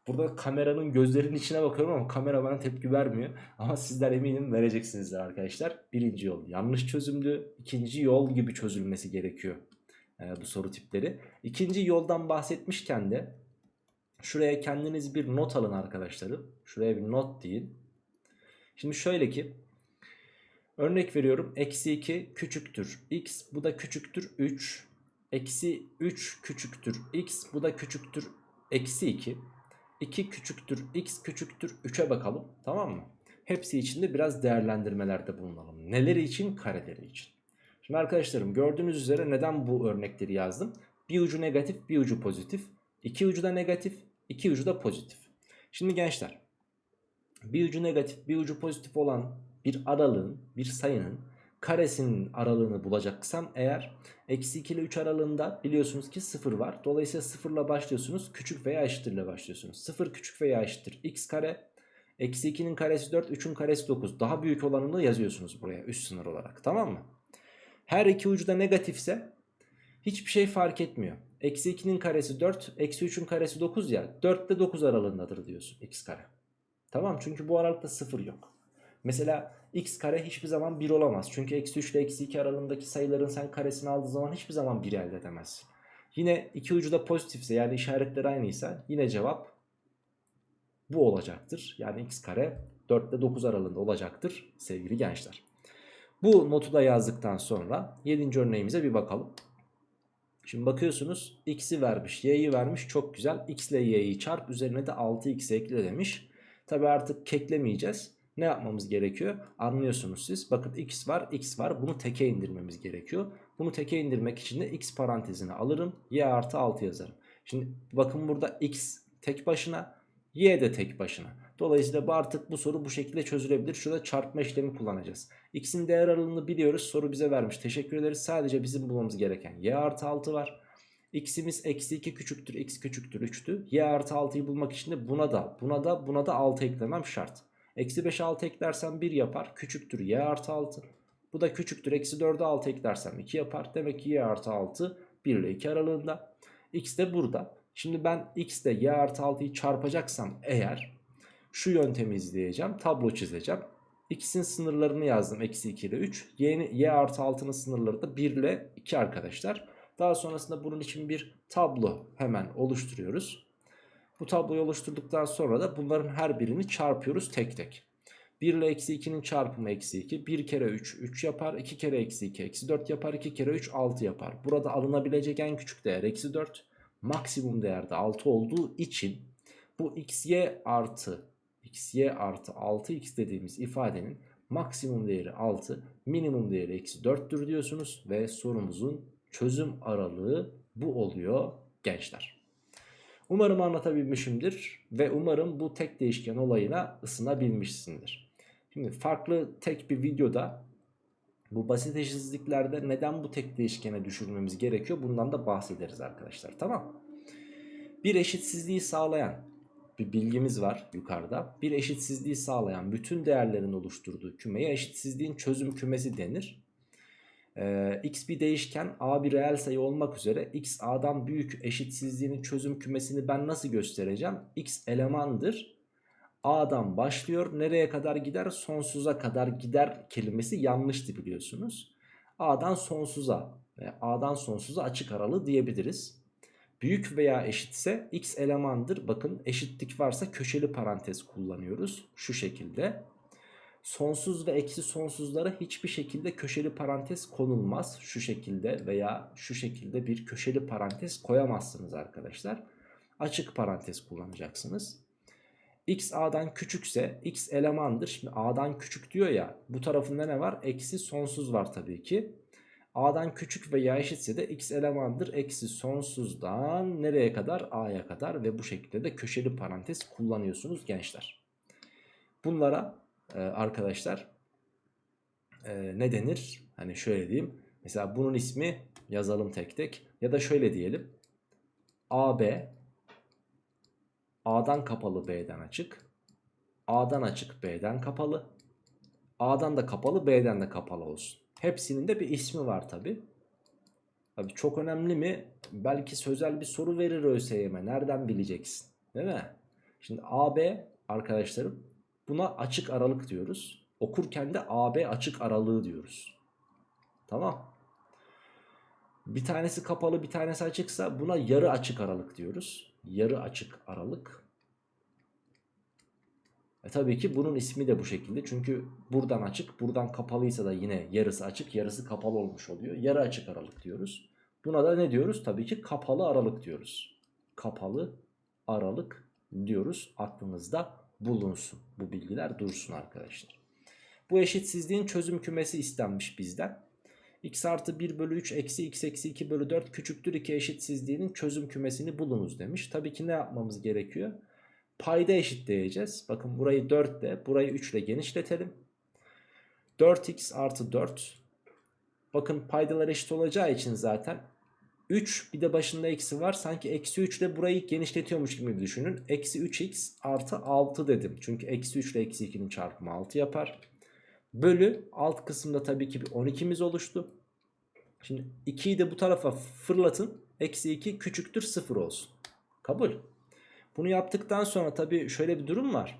burada kameranın gözlerinin içine bakıyorum ama kamera bana tepki vermiyor. Ama sizler eminim vereceksinizdir arkadaşlar. Birinci yol yanlış çözümdü. İkinci yol gibi çözülmesi gerekiyor e, bu soru tipleri. İkinci yoldan bahsetmişken de şuraya kendiniz bir not alın arkadaşlarım. Şuraya bir not deyin. Şimdi şöyle ki örnek veriyorum eksi 2 küçüktür x bu da küçüktür 3 eksi 3 küçüktür x bu da küçüktür eksi 2 2 küçüktür x küçüktür 3'e bakalım tamam mı? Hepsi içinde biraz değerlendirmelerde bulunalım. Neleri için? Kareleri için. Şimdi arkadaşlarım gördüğünüz üzere neden bu örnekleri yazdım? Bir ucu negatif bir ucu pozitif. İki ucu da negatif iki ucu da pozitif. Şimdi gençler bir ucu negatif bir ucu pozitif olan bir aralığın bir sayının karesinin aralığını bulacaksam eğer eksi 2 ile 3 aralığında biliyorsunuz ki 0 var. Dolayısıyla 0 ile başlıyorsunuz küçük veya eşittir ile başlıyorsunuz. 0 küçük veya eşittir x kare eksi 2'nin karesi 4 3'ün karesi 9 daha büyük olanını yazıyorsunuz buraya üst sınır olarak tamam mı? Her iki ucu da negatifse hiçbir şey fark etmiyor. Eksi 2'nin karesi 4 eksi 3'ün karesi 9 ya 4 ile 9 aralığındadır diyorsun x kare. Tamam çünkü bu aralıkta 0 yok. Mesela x kare hiçbir zaman 1 olamaz. Çünkü eksi 3 ile eksi 2 aralığındaki sayıların sen karesini aldığı zaman hiçbir zaman 1 elde edemezsin. Yine iki ucu da pozitifse yani işaretleri aynıysa yine cevap bu olacaktır. Yani x kare 4 ile 9 aralığında olacaktır sevgili gençler. Bu notu da yazdıktan sonra 7. örneğimize bir bakalım. Şimdi bakıyorsunuz x'i vermiş y'yi vermiş çok güzel. x ile y'yi çarp üzerine de 6x ekle demiş. Tabi artık keklemeyeceğiz. Ne yapmamız gerekiyor? Anlıyorsunuz siz. Bakın x var x var bunu teke indirmemiz gerekiyor. Bunu teke indirmek için de x parantezine alırım. y artı 6 yazarım. Şimdi bakın burada x tek başına y de tek başına. Dolayısıyla artık bu soru bu şekilde çözülebilir. Şurada çarpma işlemi kullanacağız. X'in değer aralığını biliyoruz. Soru bize vermiş. Teşekkür ederiz. Sadece bizim bulmamız gereken y artı 6 var. X'imiz eksi 2 küçüktür. X küçüktür 3'tü. Y artı 6'yı bulmak için de buna da buna da buna da 6 eklemem şart. Eksi 5 6 eklersem 1 yapar. Küçüktür y artı 6. Bu da küçüktür. Eksi 4'e 6 eklersem 2 yapar. Demek ki y artı 6 1 ile 2 aralığında. X de burada. Şimdi ben x ile y artı 6'yı çarpacaksam eğer şu yöntemi izleyeceğim. Tablo çizeceğim. X'in sınırlarını yazdım. Eksi 2 ile 3. Y, y artı 6'nın sınırları da 1 ile 2 arkadaşlar. Daha sonrasında bunun için bir tablo hemen oluşturuyoruz. Bu tabloyu oluşturduktan sonra da bunların her birini çarpıyoruz tek tek. 1 ile eksi 2'nin çarpımı eksi 2. 1 kere 3 3 yapar. 2 kere eksi 2 eksi 4 yapar. 2 kere 3 6 yapar. Burada alınabilecek en küçük değer eksi 4. Maksimum değerde 6 olduğu için bu xy artı xy artı 6x dediğimiz ifadenin maksimum değeri 6 minimum değeri eksi 4'tür diyorsunuz ve sorumuzun çözüm aralığı bu oluyor gençler. Umarım anlatabilmişimdir ve umarım bu tek değişken olayına ısınabilmişsindir. Şimdi farklı tek bir videoda bu basit eşitsizliklerde neden bu tek değişkene düşürmemiz gerekiyor bundan da bahsederiz arkadaşlar tamam Bir eşitsizliği sağlayan bir bilgimiz var yukarıda. Bir eşitsizliği sağlayan bütün değerlerin oluşturduğu kümeye eşitsizliğin çözüm kümesi denir. Ee, x bir değişken a bir reel sayı olmak üzere x a'dan büyük eşitsizliğinin çözüm kümesini ben nasıl göstereceğim? x elemandır. A'dan başlıyor. Nereye kadar gider? Sonsuza kadar gider kelimesi yanlıştı biliyorsunuz. A'dan sonsuza ve A'dan sonsuza açık aralı diyebiliriz. Büyük veya eşitse x elemandır. Bakın eşitlik varsa köşeli parantez kullanıyoruz. Şu şekilde. Sonsuz ve eksi sonsuzlara hiçbir şekilde köşeli parantez konulmaz. Şu şekilde veya şu şekilde bir köşeli parantez koyamazsınız arkadaşlar. Açık parantez kullanacaksınız. x a'dan küçükse x elemandır. Şimdi a'dan küçük diyor ya bu tarafında ne var? Eksi sonsuz var tabii ki. A'dan küçük veya eşitse de x elemandır. Eksi sonsuzdan nereye kadar? a'ya kadar ve bu şekilde de köşeli parantez kullanıyorsunuz gençler. Bunlara e, arkadaşlar e, ne denir? Hani şöyle diyeyim. Mesela bunun ismi yazalım tek tek. Ya da şöyle diyelim. AB A'dan kapalı B'den açık. A'dan açık B'den kapalı. A'dan da kapalı B'den de kapalı olsun. Hepsinin de bir ismi var tabi. Tabi çok önemli mi? Belki sözel bir soru verir ÖSYM. Nereden bileceksin? Değil mi? Şimdi AB arkadaşlarım buna açık aralık diyoruz. Okurken de AB açık aralığı diyoruz. Tamam. Bir tanesi kapalı bir tanesi açıksa buna yarı açık aralık diyoruz. Yarı açık aralık. E tabii ki bunun ismi de bu şekilde. Çünkü buradan açık, buradan kapalıysa da yine yarısı açık, yarısı kapalı olmuş oluyor. Yarı açık aralık diyoruz. Buna da ne diyoruz? Tabii ki kapalı aralık diyoruz. Kapalı aralık diyoruz. Aklınızda bulunsun. Bu bilgiler dursun arkadaşlar. Bu eşitsizliğin çözüm kümesi istenmiş bizden. x artı 1 bölü 3 eksi x eksi 2 bölü 4 küçüktür 2 eşitsizliğinin çözüm kümesini bulunuz demiş. Tabii ki ne yapmamız gerekiyor? Payda eşitleyeceğiz. Bakın burayı 4 ile burayı 3 ile genişletelim. 4x artı 4. Bakın paydalar eşit olacağı için zaten 3 bir de başında eksi var. Sanki eksi 3 ile burayı genişletiyormuş gibi düşünün. Eksi 3x artı 6 dedim. Çünkü eksi 3 ile eksi 2'nin çarpımı 6 yapar. Bölü alt kısımda tabii ki bir 12'miz oluştu. Şimdi 2'yi de bu tarafa fırlatın. Eksi 2 küçüktür 0 olsun. Kabul. Bunu yaptıktan sonra tabii şöyle bir durum var.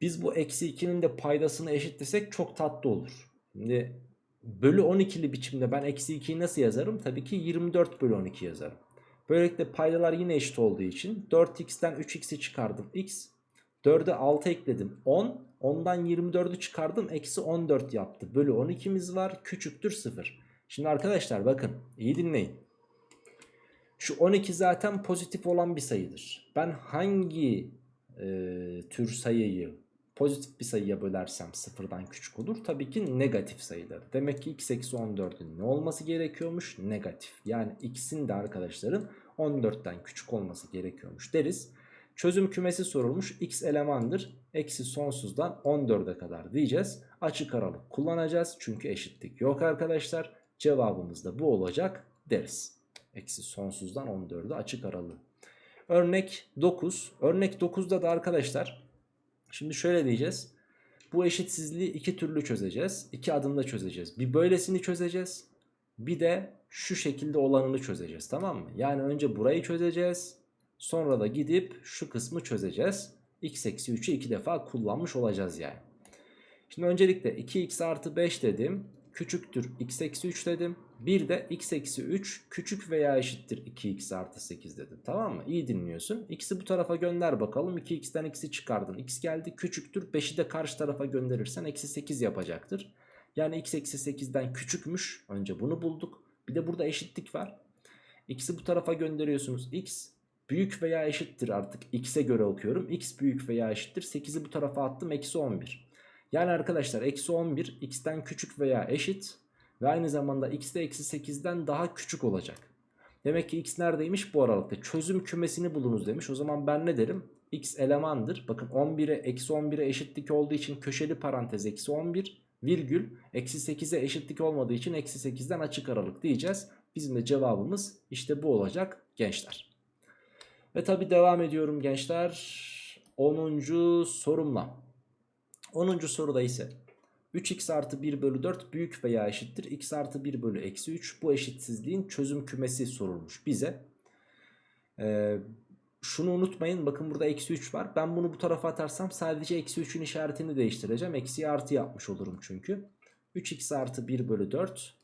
Biz bu eksi 2'nin de paydasını eşitlesek çok tatlı olur. Şimdi bölü 12'li biçimde ben eksi 2'yi nasıl yazarım? Tabii ki 24 bölü 12 yazarım. Böylelikle paydalar yine eşit olduğu için 4x'ten 3x'i çıkardım x. 4'e 6 ekledim 10. 10'dan 24'ü çıkardım eksi 14 yaptı. Bölü 12'miz var küçüktür 0. Şimdi arkadaşlar bakın iyi dinleyin. Şu 12 zaten pozitif olan bir sayıdır. Ben hangi e, tür sayıyı pozitif bir sayıya bölersem sıfırdan küçük olur? Tabii ki negatif sayıları. Demek ki x eksi 14'ün ne olması gerekiyormuş? Negatif. Yani x'in de arkadaşların 14'ten küçük olması gerekiyormuş deriz. Çözüm kümesi sorulmuş. X elemandır. Eksi sonsuzdan 14'e kadar diyeceğiz. Açık aralık kullanacağız. Çünkü eşitlik yok arkadaşlar. Cevabımız da bu olacak deriz. Eksi sonsuzdan 14'e açık aralığı. Örnek 9. Örnek 9'da da arkadaşlar şimdi şöyle diyeceğiz. Bu eşitsizliği iki türlü çözeceğiz. İki adımda çözeceğiz. Bir böylesini çözeceğiz. Bir de şu şekilde olanını çözeceğiz tamam mı? Yani önce burayı çözeceğiz. Sonra da gidip şu kısmı çözeceğiz. x eksi 3'ü iki defa kullanmış olacağız yani. Şimdi öncelikle 2x artı 5 dedim. Küçüktür x eksi 3 dedim. Bir de x eksi 3 küçük veya eşittir 2x artı 8 dedim. Tamam mı? İyi dinliyorsun. X'i bu tarafa gönder bakalım. 2x'ten x'i çıkardın. x geldi küçüktür. 5'i de karşı tarafa gönderirsen eksi 8 yapacaktır. Yani x eksi 8'den küçükmüş. Önce bunu bulduk. Bir de burada eşitlik var. X'i bu tarafa gönderiyorsunuz. X büyük veya eşittir artık x'e göre okuyorum. x büyük veya eşittir. 8'i bu tarafa attım. Eksi 11. Yani arkadaşlar eksi 11 x'ten küçük veya eşit. Ve aynı zamanda x de eksi 8'den daha küçük olacak. Demek ki x neredeymiş bu aralıkta. Çözüm kümesini bulunuz demiş. O zaman ben ne derim? x elemandır. Bakın 11'e eksi 11'e eşitlik olduğu için köşeli parantez eksi 11 virgül eksi 8'e eşitlik olmadığı için eksi 8'den açık aralık diyeceğiz. Bizim de cevabımız işte bu olacak gençler. Ve tabi devam ediyorum gençler. 10. sorumla. 10. soruda ise 3x artı 1 bölü 4 büyük veya eşittir. x artı 1 bölü eksi 3 bu eşitsizliğin çözüm kümesi sorulmuş bize. Ee, şunu unutmayın bakın burada eksi 3 var. Ben bunu bu tarafa atarsam sadece eksi 3'ün işaretini değiştireceğim. Eksiye artı yapmış olurum çünkü. 3x artı 1 bölü 4.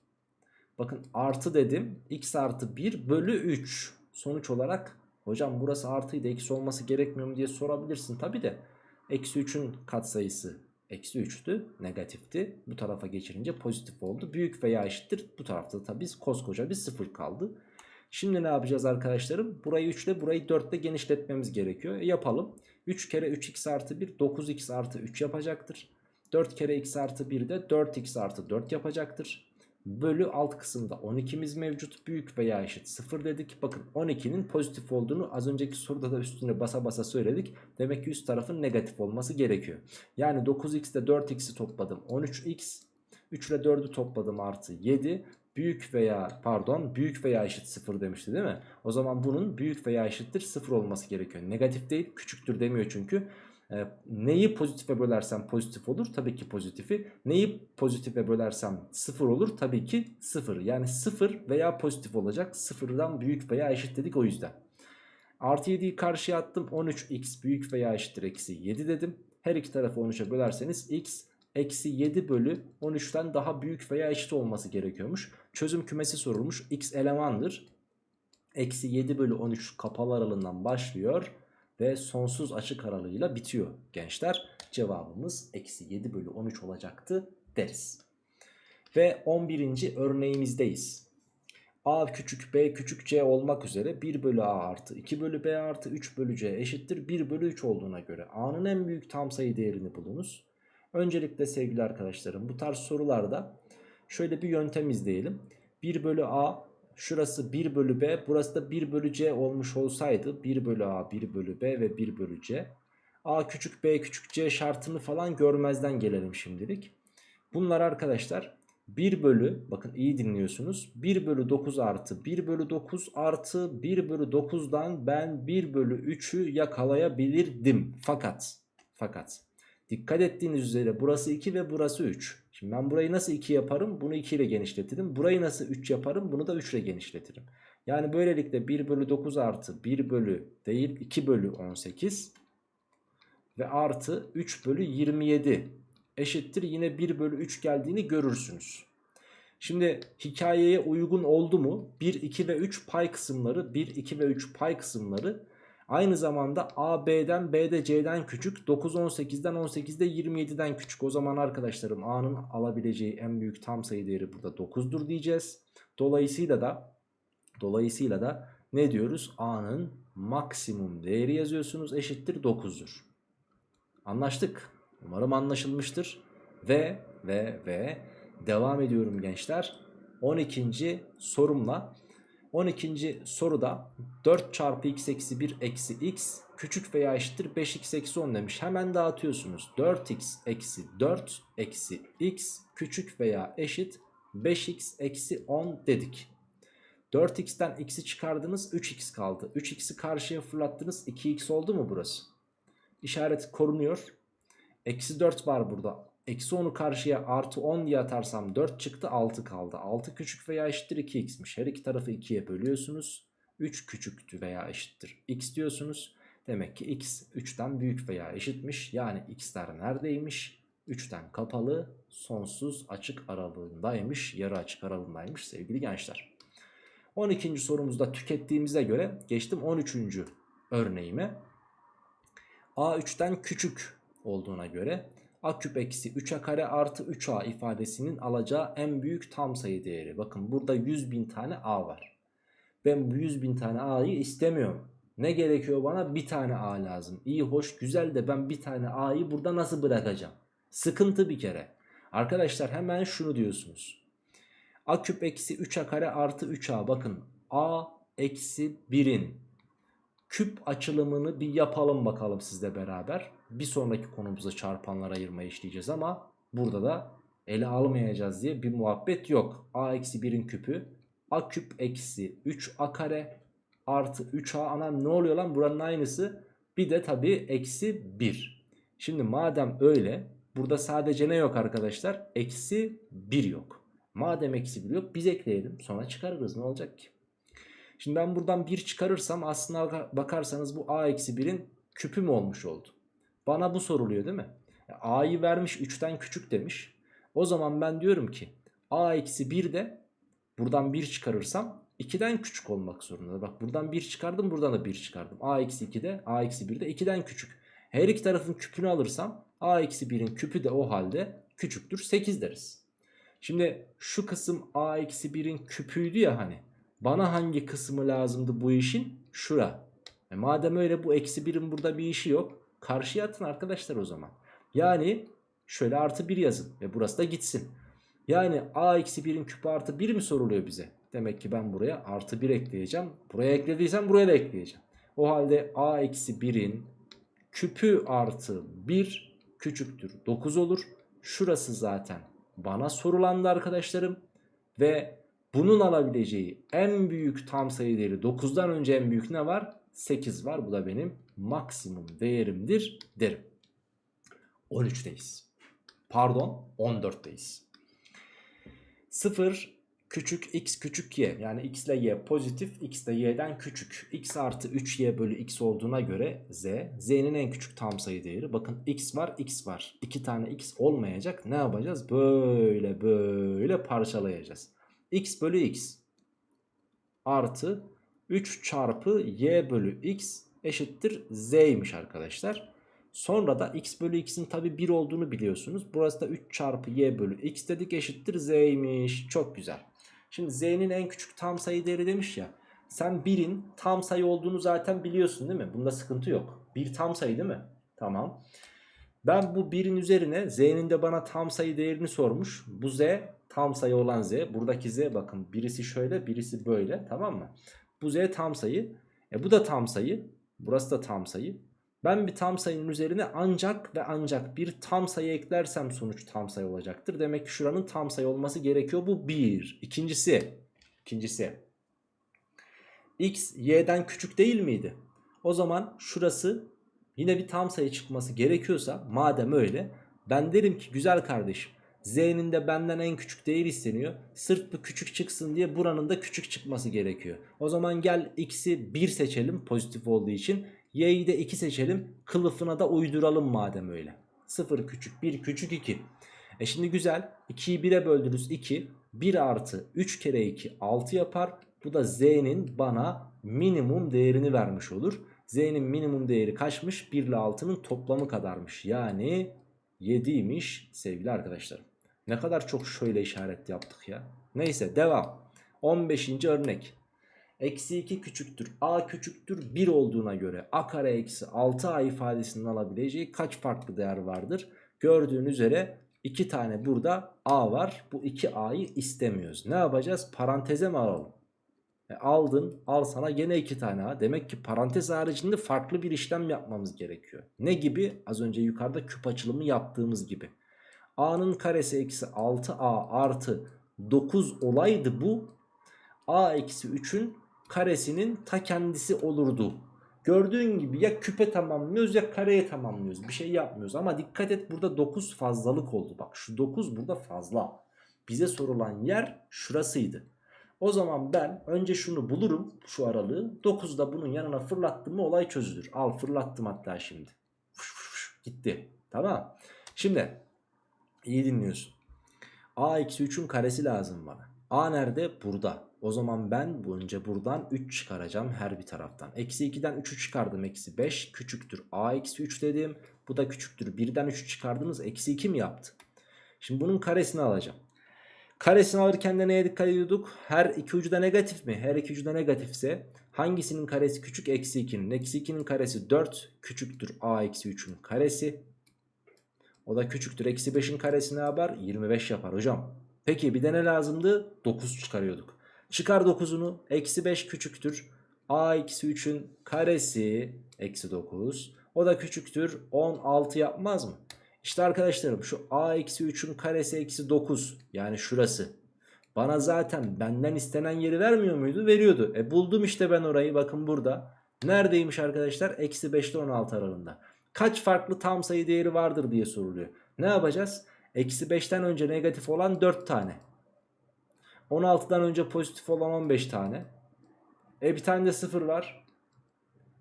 Bakın artı dedim. x artı 1 bölü 3. Sonuç olarak hocam burası artıydı eksi olması gerekmiyor mu diye sorabilirsin. Tabi de eksi 3'ün katsayısı eksi 3'tü negatifti. Bu tarafa geçirince pozitif oldu. Büyük veya eşittir bu tarafta tabi koskoca bir sıfır kaldı. Şimdi ne yapacağız arkadaşlarım? Burayı 3 ile burayı 4 ile genişletmemiz gerekiyor. E yapalım. 3 kere 3x artı 1 9x artı 3 yapacaktır. 4 kere x artı 1 de 4x artı 4 yapacaktır. Bölü alt kısımda 12'miz mevcut. Büyük veya eşit 0 dedik. Bakın 12'nin pozitif olduğunu az önceki soruda da üstüne basa basa söyledik. Demek ki üst tarafın negatif olması gerekiyor. Yani 9x ile 4x'i topladım 13x. 3 ile 4'ü topladım artı 7 büyük veya pardon büyük veya eşit 0 demişti değil mi? O zaman bunun büyük veya eşittir 0 olması gerekiyor. Negatif değil küçüktür demiyor çünkü. E, neyi pozitife bölersem pozitif olur tabii ki pozitifi. Neyi pozitife bölersem 0 olur tabii ki 0. Yani 0 veya pozitif olacak. 0'dan büyük veya eşit dedik o yüzden. Artı 7'yi karşıya attım. 13x büyük veya eşittir eksi 7 dedim. Her iki tarafı 13'e bölerseniz x eksi 7 bölü 13'ten daha büyük veya eşit olması gerekiyormuş. Çözüm kümesi sorulmuş. X elemandır. Eksi 7 bölü 13 kapalı aralığından başlıyor ve sonsuz açık aralığıyla bitiyor gençler. Cevabımız eksi 7 bölü 13 olacaktı deriz. Ve 11. örneğimizdeyiz. A küçük b küçük c olmak üzere 1 bölü a artı 2 bölü b artı 3 bölü c eşittir 1 bölü 3 olduğuna göre a'nın en büyük tam sayı değerini bulunuz. Öncelikle sevgili arkadaşlarım bu tarz sorularda şöyle bir yöntem izleyelim. 1 bölü a şurası 1 bölü b burası da 1 bölü c olmuş olsaydı 1 bölü a 1 bölü b ve 1 bölü c. a küçük b küçük c şartını falan görmezden gelelim şimdilik. Bunlar arkadaşlar 1 bölü bakın iyi dinliyorsunuz 1 bölü 9 artı 1 bölü 9 artı 1 bölü 9'dan ben 1 bölü 3'ü yakalayabilirdim. Fakat fakat dikkat ettiğiniz üzere burası 2 ve burası 3. Şimdi ben burayı nasıl 2 yaparım? Bunu 2 ile genişletirim. Burayı nasıl 3 yaparım? Bunu da 3 ile genişletirim. Yani böylelikle 1 bölü 9 artı 1 bölü değil 2 bölü 18 ve artı 3 bölü 27 eşittir yine 1 bölü 3 geldiğini görürsünüz. Şimdi hikayeye uygun oldu mu? 1, 2 ve 3 pay kısımları 1, 2 ve 3 pay kısımları aynı zamanda A, B'den B de C'den küçük 9, 18'den 18'de 27'den küçük. O zaman arkadaşlarım A'nın alabileceği en büyük tam sayı değeri burada 9'dur diyeceğiz. Dolayısıyla da dolayısıyla da ne diyoruz? A'nın maksimum değeri yazıyorsunuz eşittir 9'dur. Anlaştık. Umarım anlaşılmıştır. Ve ve ve devam ediyorum gençler. 12. sorumla 12. soruda 4 çarpı x eksi 1 eksi x küçük veya eşittir 5x eksi 10 demiş. Hemen dağıtıyorsunuz. 4x eksi 4 eksi x küçük veya eşit 5x eksi 10 dedik. 4x'ten x'i çıkardınız 3x kaldı. 3x'i karşıya fırlattınız 2x oldu mu burası? İşaret korunuyor. Eksi 4 var burada. Eksi 10'u karşıya artı 10 diye atarsam 4 çıktı 6 kaldı. 6 küçük veya eşittir 2x'miş. Her iki tarafı 2'ye bölüyorsunuz. 3 küçüktü veya eşittir x diyorsunuz. Demek ki x 3'ten büyük veya eşitmiş. Yani x'ler neredeymiş? 3'ten kapalı sonsuz açık aralığındaymış. Yarı açık aralığındaymış sevgili gençler. 12. sorumuzda tükettiğimize göre geçtim 13. örneğime. A 3'ten küçük olduğuna göre a küp eksi 3a kare artı 3a ifadesinin alacağı en büyük tam sayı değeri. Bakın burada 100 bin tane a var. Ben bu 100 bin tane a'yı istemiyorum. Ne gerekiyor bana? Bir tane a lazım. İyi hoş güzel de ben bir tane a'yı burada nasıl bırakacağım? Sıkıntı bir kere. Arkadaşlar hemen şunu diyorsunuz. a küp eksi 3a kare artı 3a bakın a eksi 1'in küp açılımını bir yapalım bakalım sizle beraber. Bir sonraki konumuza çarpanlara ayırmayı işleyeceğiz ama burada da ele almayacağız diye bir muhabbet yok. a eksi 1'in küpü a küp eksi 3a kare artı 3a anam ne oluyor lan buranın aynısı. Bir de tabii eksi 1. Şimdi madem öyle burada sadece ne yok arkadaşlar? Eksi 1 yok. Madem eksi 1 yok biz ekleyelim sonra çıkarırız ne olacak ki? Şimdi ben buradan 1 çıkarırsam aslına bakarsanız bu a eksi 1'in küpü mü olmuş oldu? Bana bu soruluyor değil mi? A'yı vermiş 3'ten küçük demiş. O zaman ben diyorum ki A eksi 1 de buradan 1 çıkarırsam 2'den küçük olmak zorunda. Bak buradan 1 çıkardım buradan da 1 çıkardım. A eksi 2 de A eksi 1 de 2'den küçük. Her iki tarafın küpünü alırsam A eksi 1'in küpü de o halde küçüktür 8 deriz. Şimdi şu kısım A eksi 1'in küpüydü ya hani. Bana hangi kısmı lazımdı bu işin? Şura. E madem öyle bu eksi 1'in burada bir işi yok. Karşıya atın arkadaşlar o zaman. Yani şöyle artı 1 yazın ve burası da gitsin. Yani a eksi 1'in küpü artı 1 mi soruluyor bize? Demek ki ben buraya artı 1 ekleyeceğim. Buraya eklediysem buraya da ekleyeceğim. O halde a eksi 1'in küpü artı 1 küçüktür 9 olur. Şurası zaten bana sorulandı arkadaşlarım. Ve bunun alabileceği en büyük tam sayı değeri 9'dan önce en büyük ne var? 8 var. Bu da benim maksimum değerimdir derim. 13'teyiz. Pardon 14'teyiz. 0 küçük x küçük y yani x ile y pozitif x de y'den küçük. x artı 3y bölü x olduğuna göre z. z'nin en küçük tam sayı değeri. Bakın x var x var. 2 tane x olmayacak. Ne yapacağız? Böyle böyle parçalayacağız. x bölü x artı 3 çarpı y bölü x eşittir z'ymiş arkadaşlar. Sonra da x bölü x'in tabi 1 olduğunu biliyorsunuz. Burası da 3 çarpı y bölü x dedik eşittir z'ymiş. Çok güzel. Şimdi z'nin en küçük tam sayı değeri demiş ya. Sen 1'in tam sayı olduğunu zaten biliyorsun değil mi? Bunda sıkıntı yok. 1 tam sayı değil mi? Tamam. Ben bu 1'in üzerine z'nin de bana tam sayı değerini sormuş. Bu z tam sayı olan z. Buradaki z bakın birisi şöyle birisi böyle tamam mı? Bu z tam sayı. E bu da tam sayı. Burası da tam sayı. Ben bir tam sayının üzerine ancak ve ancak bir tam sayı eklersem sonuç tam sayı olacaktır. Demek ki şuranın tam sayı olması gerekiyor. Bu bir. İkincisi. İkincisi. X y'den küçük değil miydi? O zaman şurası yine bir tam sayı çıkması gerekiyorsa madem öyle ben derim ki güzel kardeşim Z'nin de benden en küçük değer isteniyor. Sırf bu küçük çıksın diye buranın da küçük çıkması gerekiyor. O zaman gel x'i 1 seçelim pozitif olduğu için. Y'yi de 2 seçelim. Kılıfına da uyduralım madem öyle. 0 küçük 1 küçük 2. E şimdi güzel. 2'yi 1'e böldürürüz 2. 1 artı 3 kere 2 6 yapar. Bu da z'nin bana minimum değerini vermiş olur. Z'nin minimum değeri kaçmış? 1 ile 6'nın toplamı kadarmış. Yani 7'ymiş sevgili arkadaşlarım. Ne kadar çok şöyle işaret yaptık ya. Neyse devam. 15. örnek. Eksi 2 küçüktür a küçüktür 1 olduğuna göre a kare eksi 6a ifadesinin alabileceği kaç farklı değer vardır? Gördüğün üzere 2 tane burada a var. Bu 2a'yı istemiyoruz. Ne yapacağız? Paranteze mi alalım? E aldın al sana gene 2 tane a. Demek ki parantez haricinde farklı bir işlem yapmamız gerekiyor. Ne gibi? Az önce yukarıda küp açılımı yaptığımız gibi. A'nın karesi eksi 6a artı 9 olaydı bu. a eksi 3'ün karesinin ta kendisi olurdu. Gördüğün gibi ya küpe tamamlıyoruz ya kareye tamamlıyoruz. Bir şey yapmıyoruz ama dikkat et burada 9 fazlalık oldu. Bak şu 9 burada fazla. Bize sorulan yer şurasıydı. O zaman ben önce şunu bulurum şu aralığı. 9'u da bunun yanına fırlattım mı olay çözülür. Al fırlattım hatta şimdi. Fuş fuş fuş, gitti. Tamam. Şimdi iyi dinliyorsun. A eksi 3'ün karesi lazım bana. A nerede? Burada. O zaman ben önce buradan 3 çıkaracağım her bir taraftan. Eksi 2'den 3'ü çıkardım. Eksi 5 küçüktür. A eksi 3 dedim. Bu da küçüktür. 1'den 3'ü çıkardınız. Eksi 2 mi yaptı? Şimdi bunun karesini alacağım. Karesini alırken de neye dikkat ediyorduk? Her iki ucu da negatif mi? Her iki ucu da negatifse hangisinin karesi küçük? Eksi 2'nin. Eksi 2'nin karesi 4 küçüktür. A eksi 3'ün karesi. O da küçüktür. Eksi 5'in karesi ne yapar? 25 yapar hocam. Peki bir de ne lazımdı? 9 çıkarıyorduk. Çıkar 9'unu. Eksi 5 küçüktür. A eksi 3'ün karesi eksi 9. O da küçüktür. 16 yapmaz mı? İşte arkadaşlarım şu a eksi 3'ün karesi eksi 9 yani şurası. Bana zaten benden istenen yeri vermiyor muydu? Veriyordu. E buldum işte ben orayı bakın burada. Neredeymiş arkadaşlar? Eksi 5 ile 16 aralığında. Kaç farklı tam sayı değeri vardır diye soruluyor. Ne yapacağız? Eksi 5'ten önce negatif olan 4 tane. 16'dan önce pozitif olan 15 tane. E bir tane de 0 var.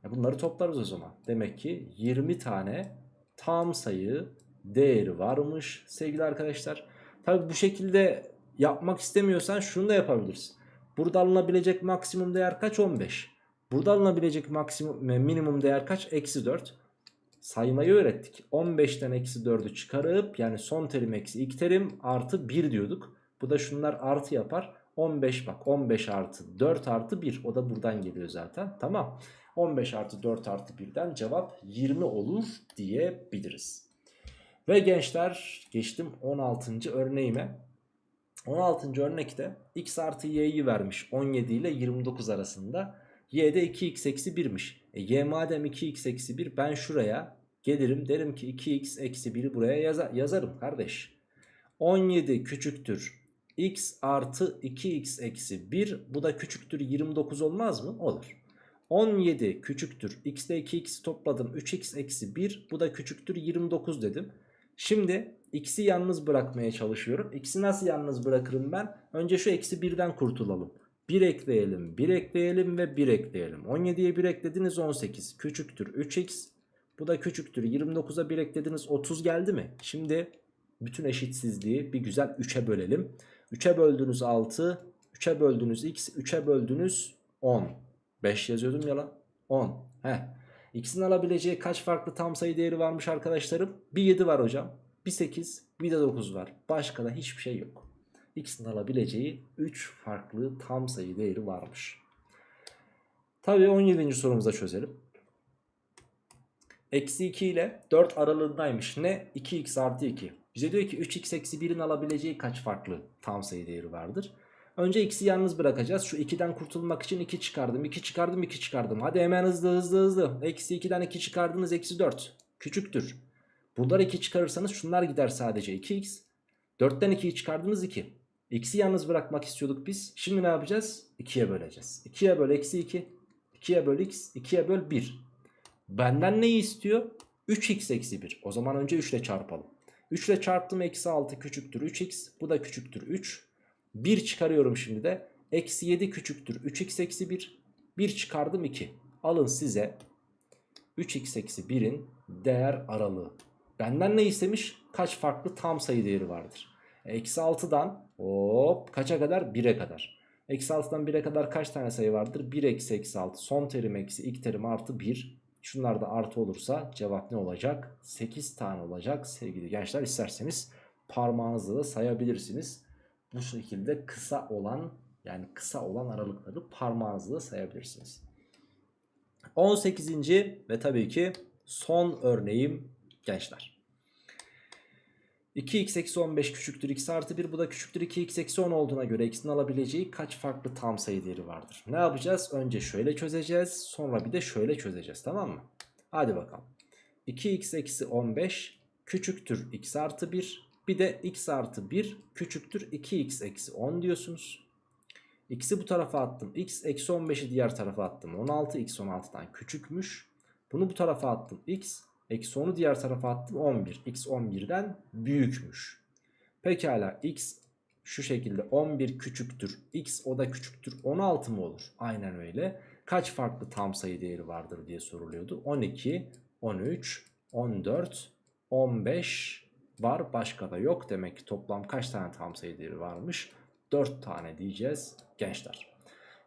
E bunları toplarız o zaman. Demek ki 20 tane tam sayı değeri varmış sevgili arkadaşlar. Tabi bu şekilde yapmak istemiyorsan şunu da yapabilirsin. Burada alınabilecek maksimum değer kaç? 15. Burada alınabilecek maksimum minimum değer kaç? Eksi 4. Saymayı öğrettik. 15'ten eksi 4'ü çıkarıp yani son terim eksi ilk terim artı 1 diyorduk. Bu da şunlar artı yapar. 15 bak 15 artı 4 artı 1 o da buradan geliyor zaten tamam. 15 artı 4 artı 1'den cevap 20 olur diyebiliriz. Ve gençler geçtim 16. örneğime. 16. örnekte x artı y'yi vermiş 17 ile 29 arasında. Y'de 2x eksi 1'miş. E, y madem 2x eksi 1 ben şuraya gelirim derim ki 2x eksi 1'i buraya yaza yazarım kardeş. 17 küçüktür x artı 2x eksi 1 bu da küçüktür 29 olmaz mı? Olur. 17 küçüktür x ile 2x topladım 3x eksi 1 bu da küçüktür 29 dedim. Şimdi x'i yalnız bırakmaya çalışıyorum. X'i nasıl yalnız bırakırım ben? Önce şu eksi 1'den kurtulalım. 1 ekleyelim, 1 ekleyelim ve 1 ekleyelim. 17'ye 1 eklediniz 18 küçüktür 3x. Bu da küçüktür 29'a 1 eklediniz 30 geldi mi? Şimdi bütün eşitsizliği bir güzel 3'e bölelim. 3'e böldünüz 6, 3'e böldünüz x, 3'e böldünüz 10. 5 yazıyordum ya lan. 10. Heh. X'in alabileceği kaç farklı tam sayı değeri varmış arkadaşlarım? Bir 7 var hocam. Bir 8, bir de 9 var. Başka da hiçbir şey yok. X'in alabileceği 3 farklı tam sayı değeri varmış. Tabii 17. sorumuza çözelim. Eksi 2 ile 4 aralığındaymış. Ne? 2x artı 2. Bize diyor ki 3x eksi 1'in alabileceği kaç farklı tam sayı değeri vardır? Önce x'i yalnız bırakacağız. Şu 2'den kurtulmak için 2 çıkardım. 2 çıkardım 2 çıkardım. Hadi hemen hızlı hızlı hızlı. Eksi 2'den 2 çıkardınız eksi 4. Küçüktür. Bunları 2 çıkarırsanız şunlar gider sadece 2x. 4'ten 2'yi çıkardınız 2. X'i yalnız bırakmak istiyorduk biz. Şimdi ne yapacağız? 2'ye böleceğiz. 2'ye böl eksi 2. 2'ye böl x. 2'ye böl 1. Benden neyi istiyor? 3x eksi 1. O zaman önce 3 ile çarpalım. 3 ile çarptım eksi 6 küçüktür 3x. Bu da küçüktür 3. 1 çıkarıyorum şimdi de. Eksi 7 küçüktür 3x eksi 1. 1 çıkardım 2. Alın size 3x eksi 1'in değer aralığı. Benden ne istemiş? Kaç farklı tam sayı değeri vardır? Eksi 6'dan hop kaça kadar? 1'e kadar. Eksi 6'dan 1'e kadar kaç tane sayı vardır? 1 eksi eksi 6. Son terim eksi ilk terim artı 1. Şunlar da artı olursa cevap ne olacak? 8 tane olacak sevgili gençler. İsterseniz parmağınızla da sayabilirsiniz. Bu şekilde kısa olan yani kısa olan aralıkları parmağınızla da sayabilirsiniz. 18. ve tabii ki son örneğim gençler. 2x eksi 15 küçüktür x artı 1 bu da küçüktür 2x eksi 10 olduğuna göre x'in alabileceği kaç farklı tam sayı değeri vardır? Ne yapacağız? Önce şöyle çözeceğiz sonra bir de şöyle çözeceğiz tamam mı? Hadi bakalım. 2x eksi 15 küçüktür x artı 1 bir de x artı 1 küçüktür 2x eksi 10 diyorsunuz. X'i bu tarafa attım. X eksi 15'i diğer tarafa attım. 16 x 16'dan küçükmüş. Bunu bu tarafa attım. X eksi 10'u diğer tarafa attım. 11. X 11'den büyükmüş. Pekala x şu şekilde 11 küçüktür. X o da küçüktür. 16 mı olur? Aynen öyle. Kaç farklı tam sayı değeri vardır diye soruluyordu. 12, 13, 14, 15 var. Başka da yok. Demek ki toplam kaç tane tam sayı değeri varmış? 4 tane diyeceğiz gençler.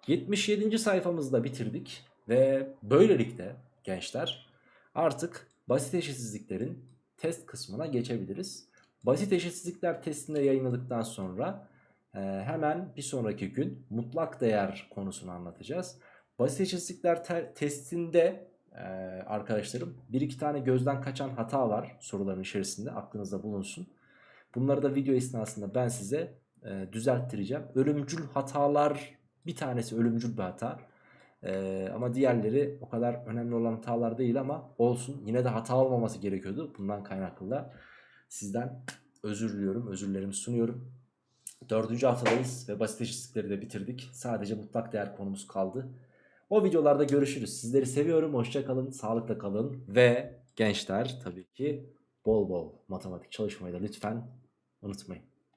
77. sayfamızda bitirdik ve böylelikle gençler artık basit eşitsizliklerin test kısmına geçebiliriz. Basit eşitsizlikler testinde yayınladıktan sonra e, hemen bir sonraki gün mutlak değer konusunu anlatacağız. Basit eşitsizlikler testinde e, arkadaşlarım bir iki tane gözden kaçan hata var soruların içerisinde aklınızda bulunsun. Bunları da video esnasında ben size e, düzelttireceğim. Ölümcül hatalar bir tanesi ölümcül bir hata. E, ama diğerleri o kadar önemli olan hatalar değil ama olsun. Yine de hata olmaması gerekiyordu. Bundan kaynaklı da sizden özür diliyorum. Özürlerimi sunuyorum. Dördüncü haftadayız ve basit eşitlikleri de bitirdik. Sadece mutlak değer konumuz kaldı. O videolarda görüşürüz. Sizleri seviyorum. Hoşçakalın. Sağlıkla kalın. Ve gençler tabii ki bol bol matematik çalışmayı da lütfen unutmayın.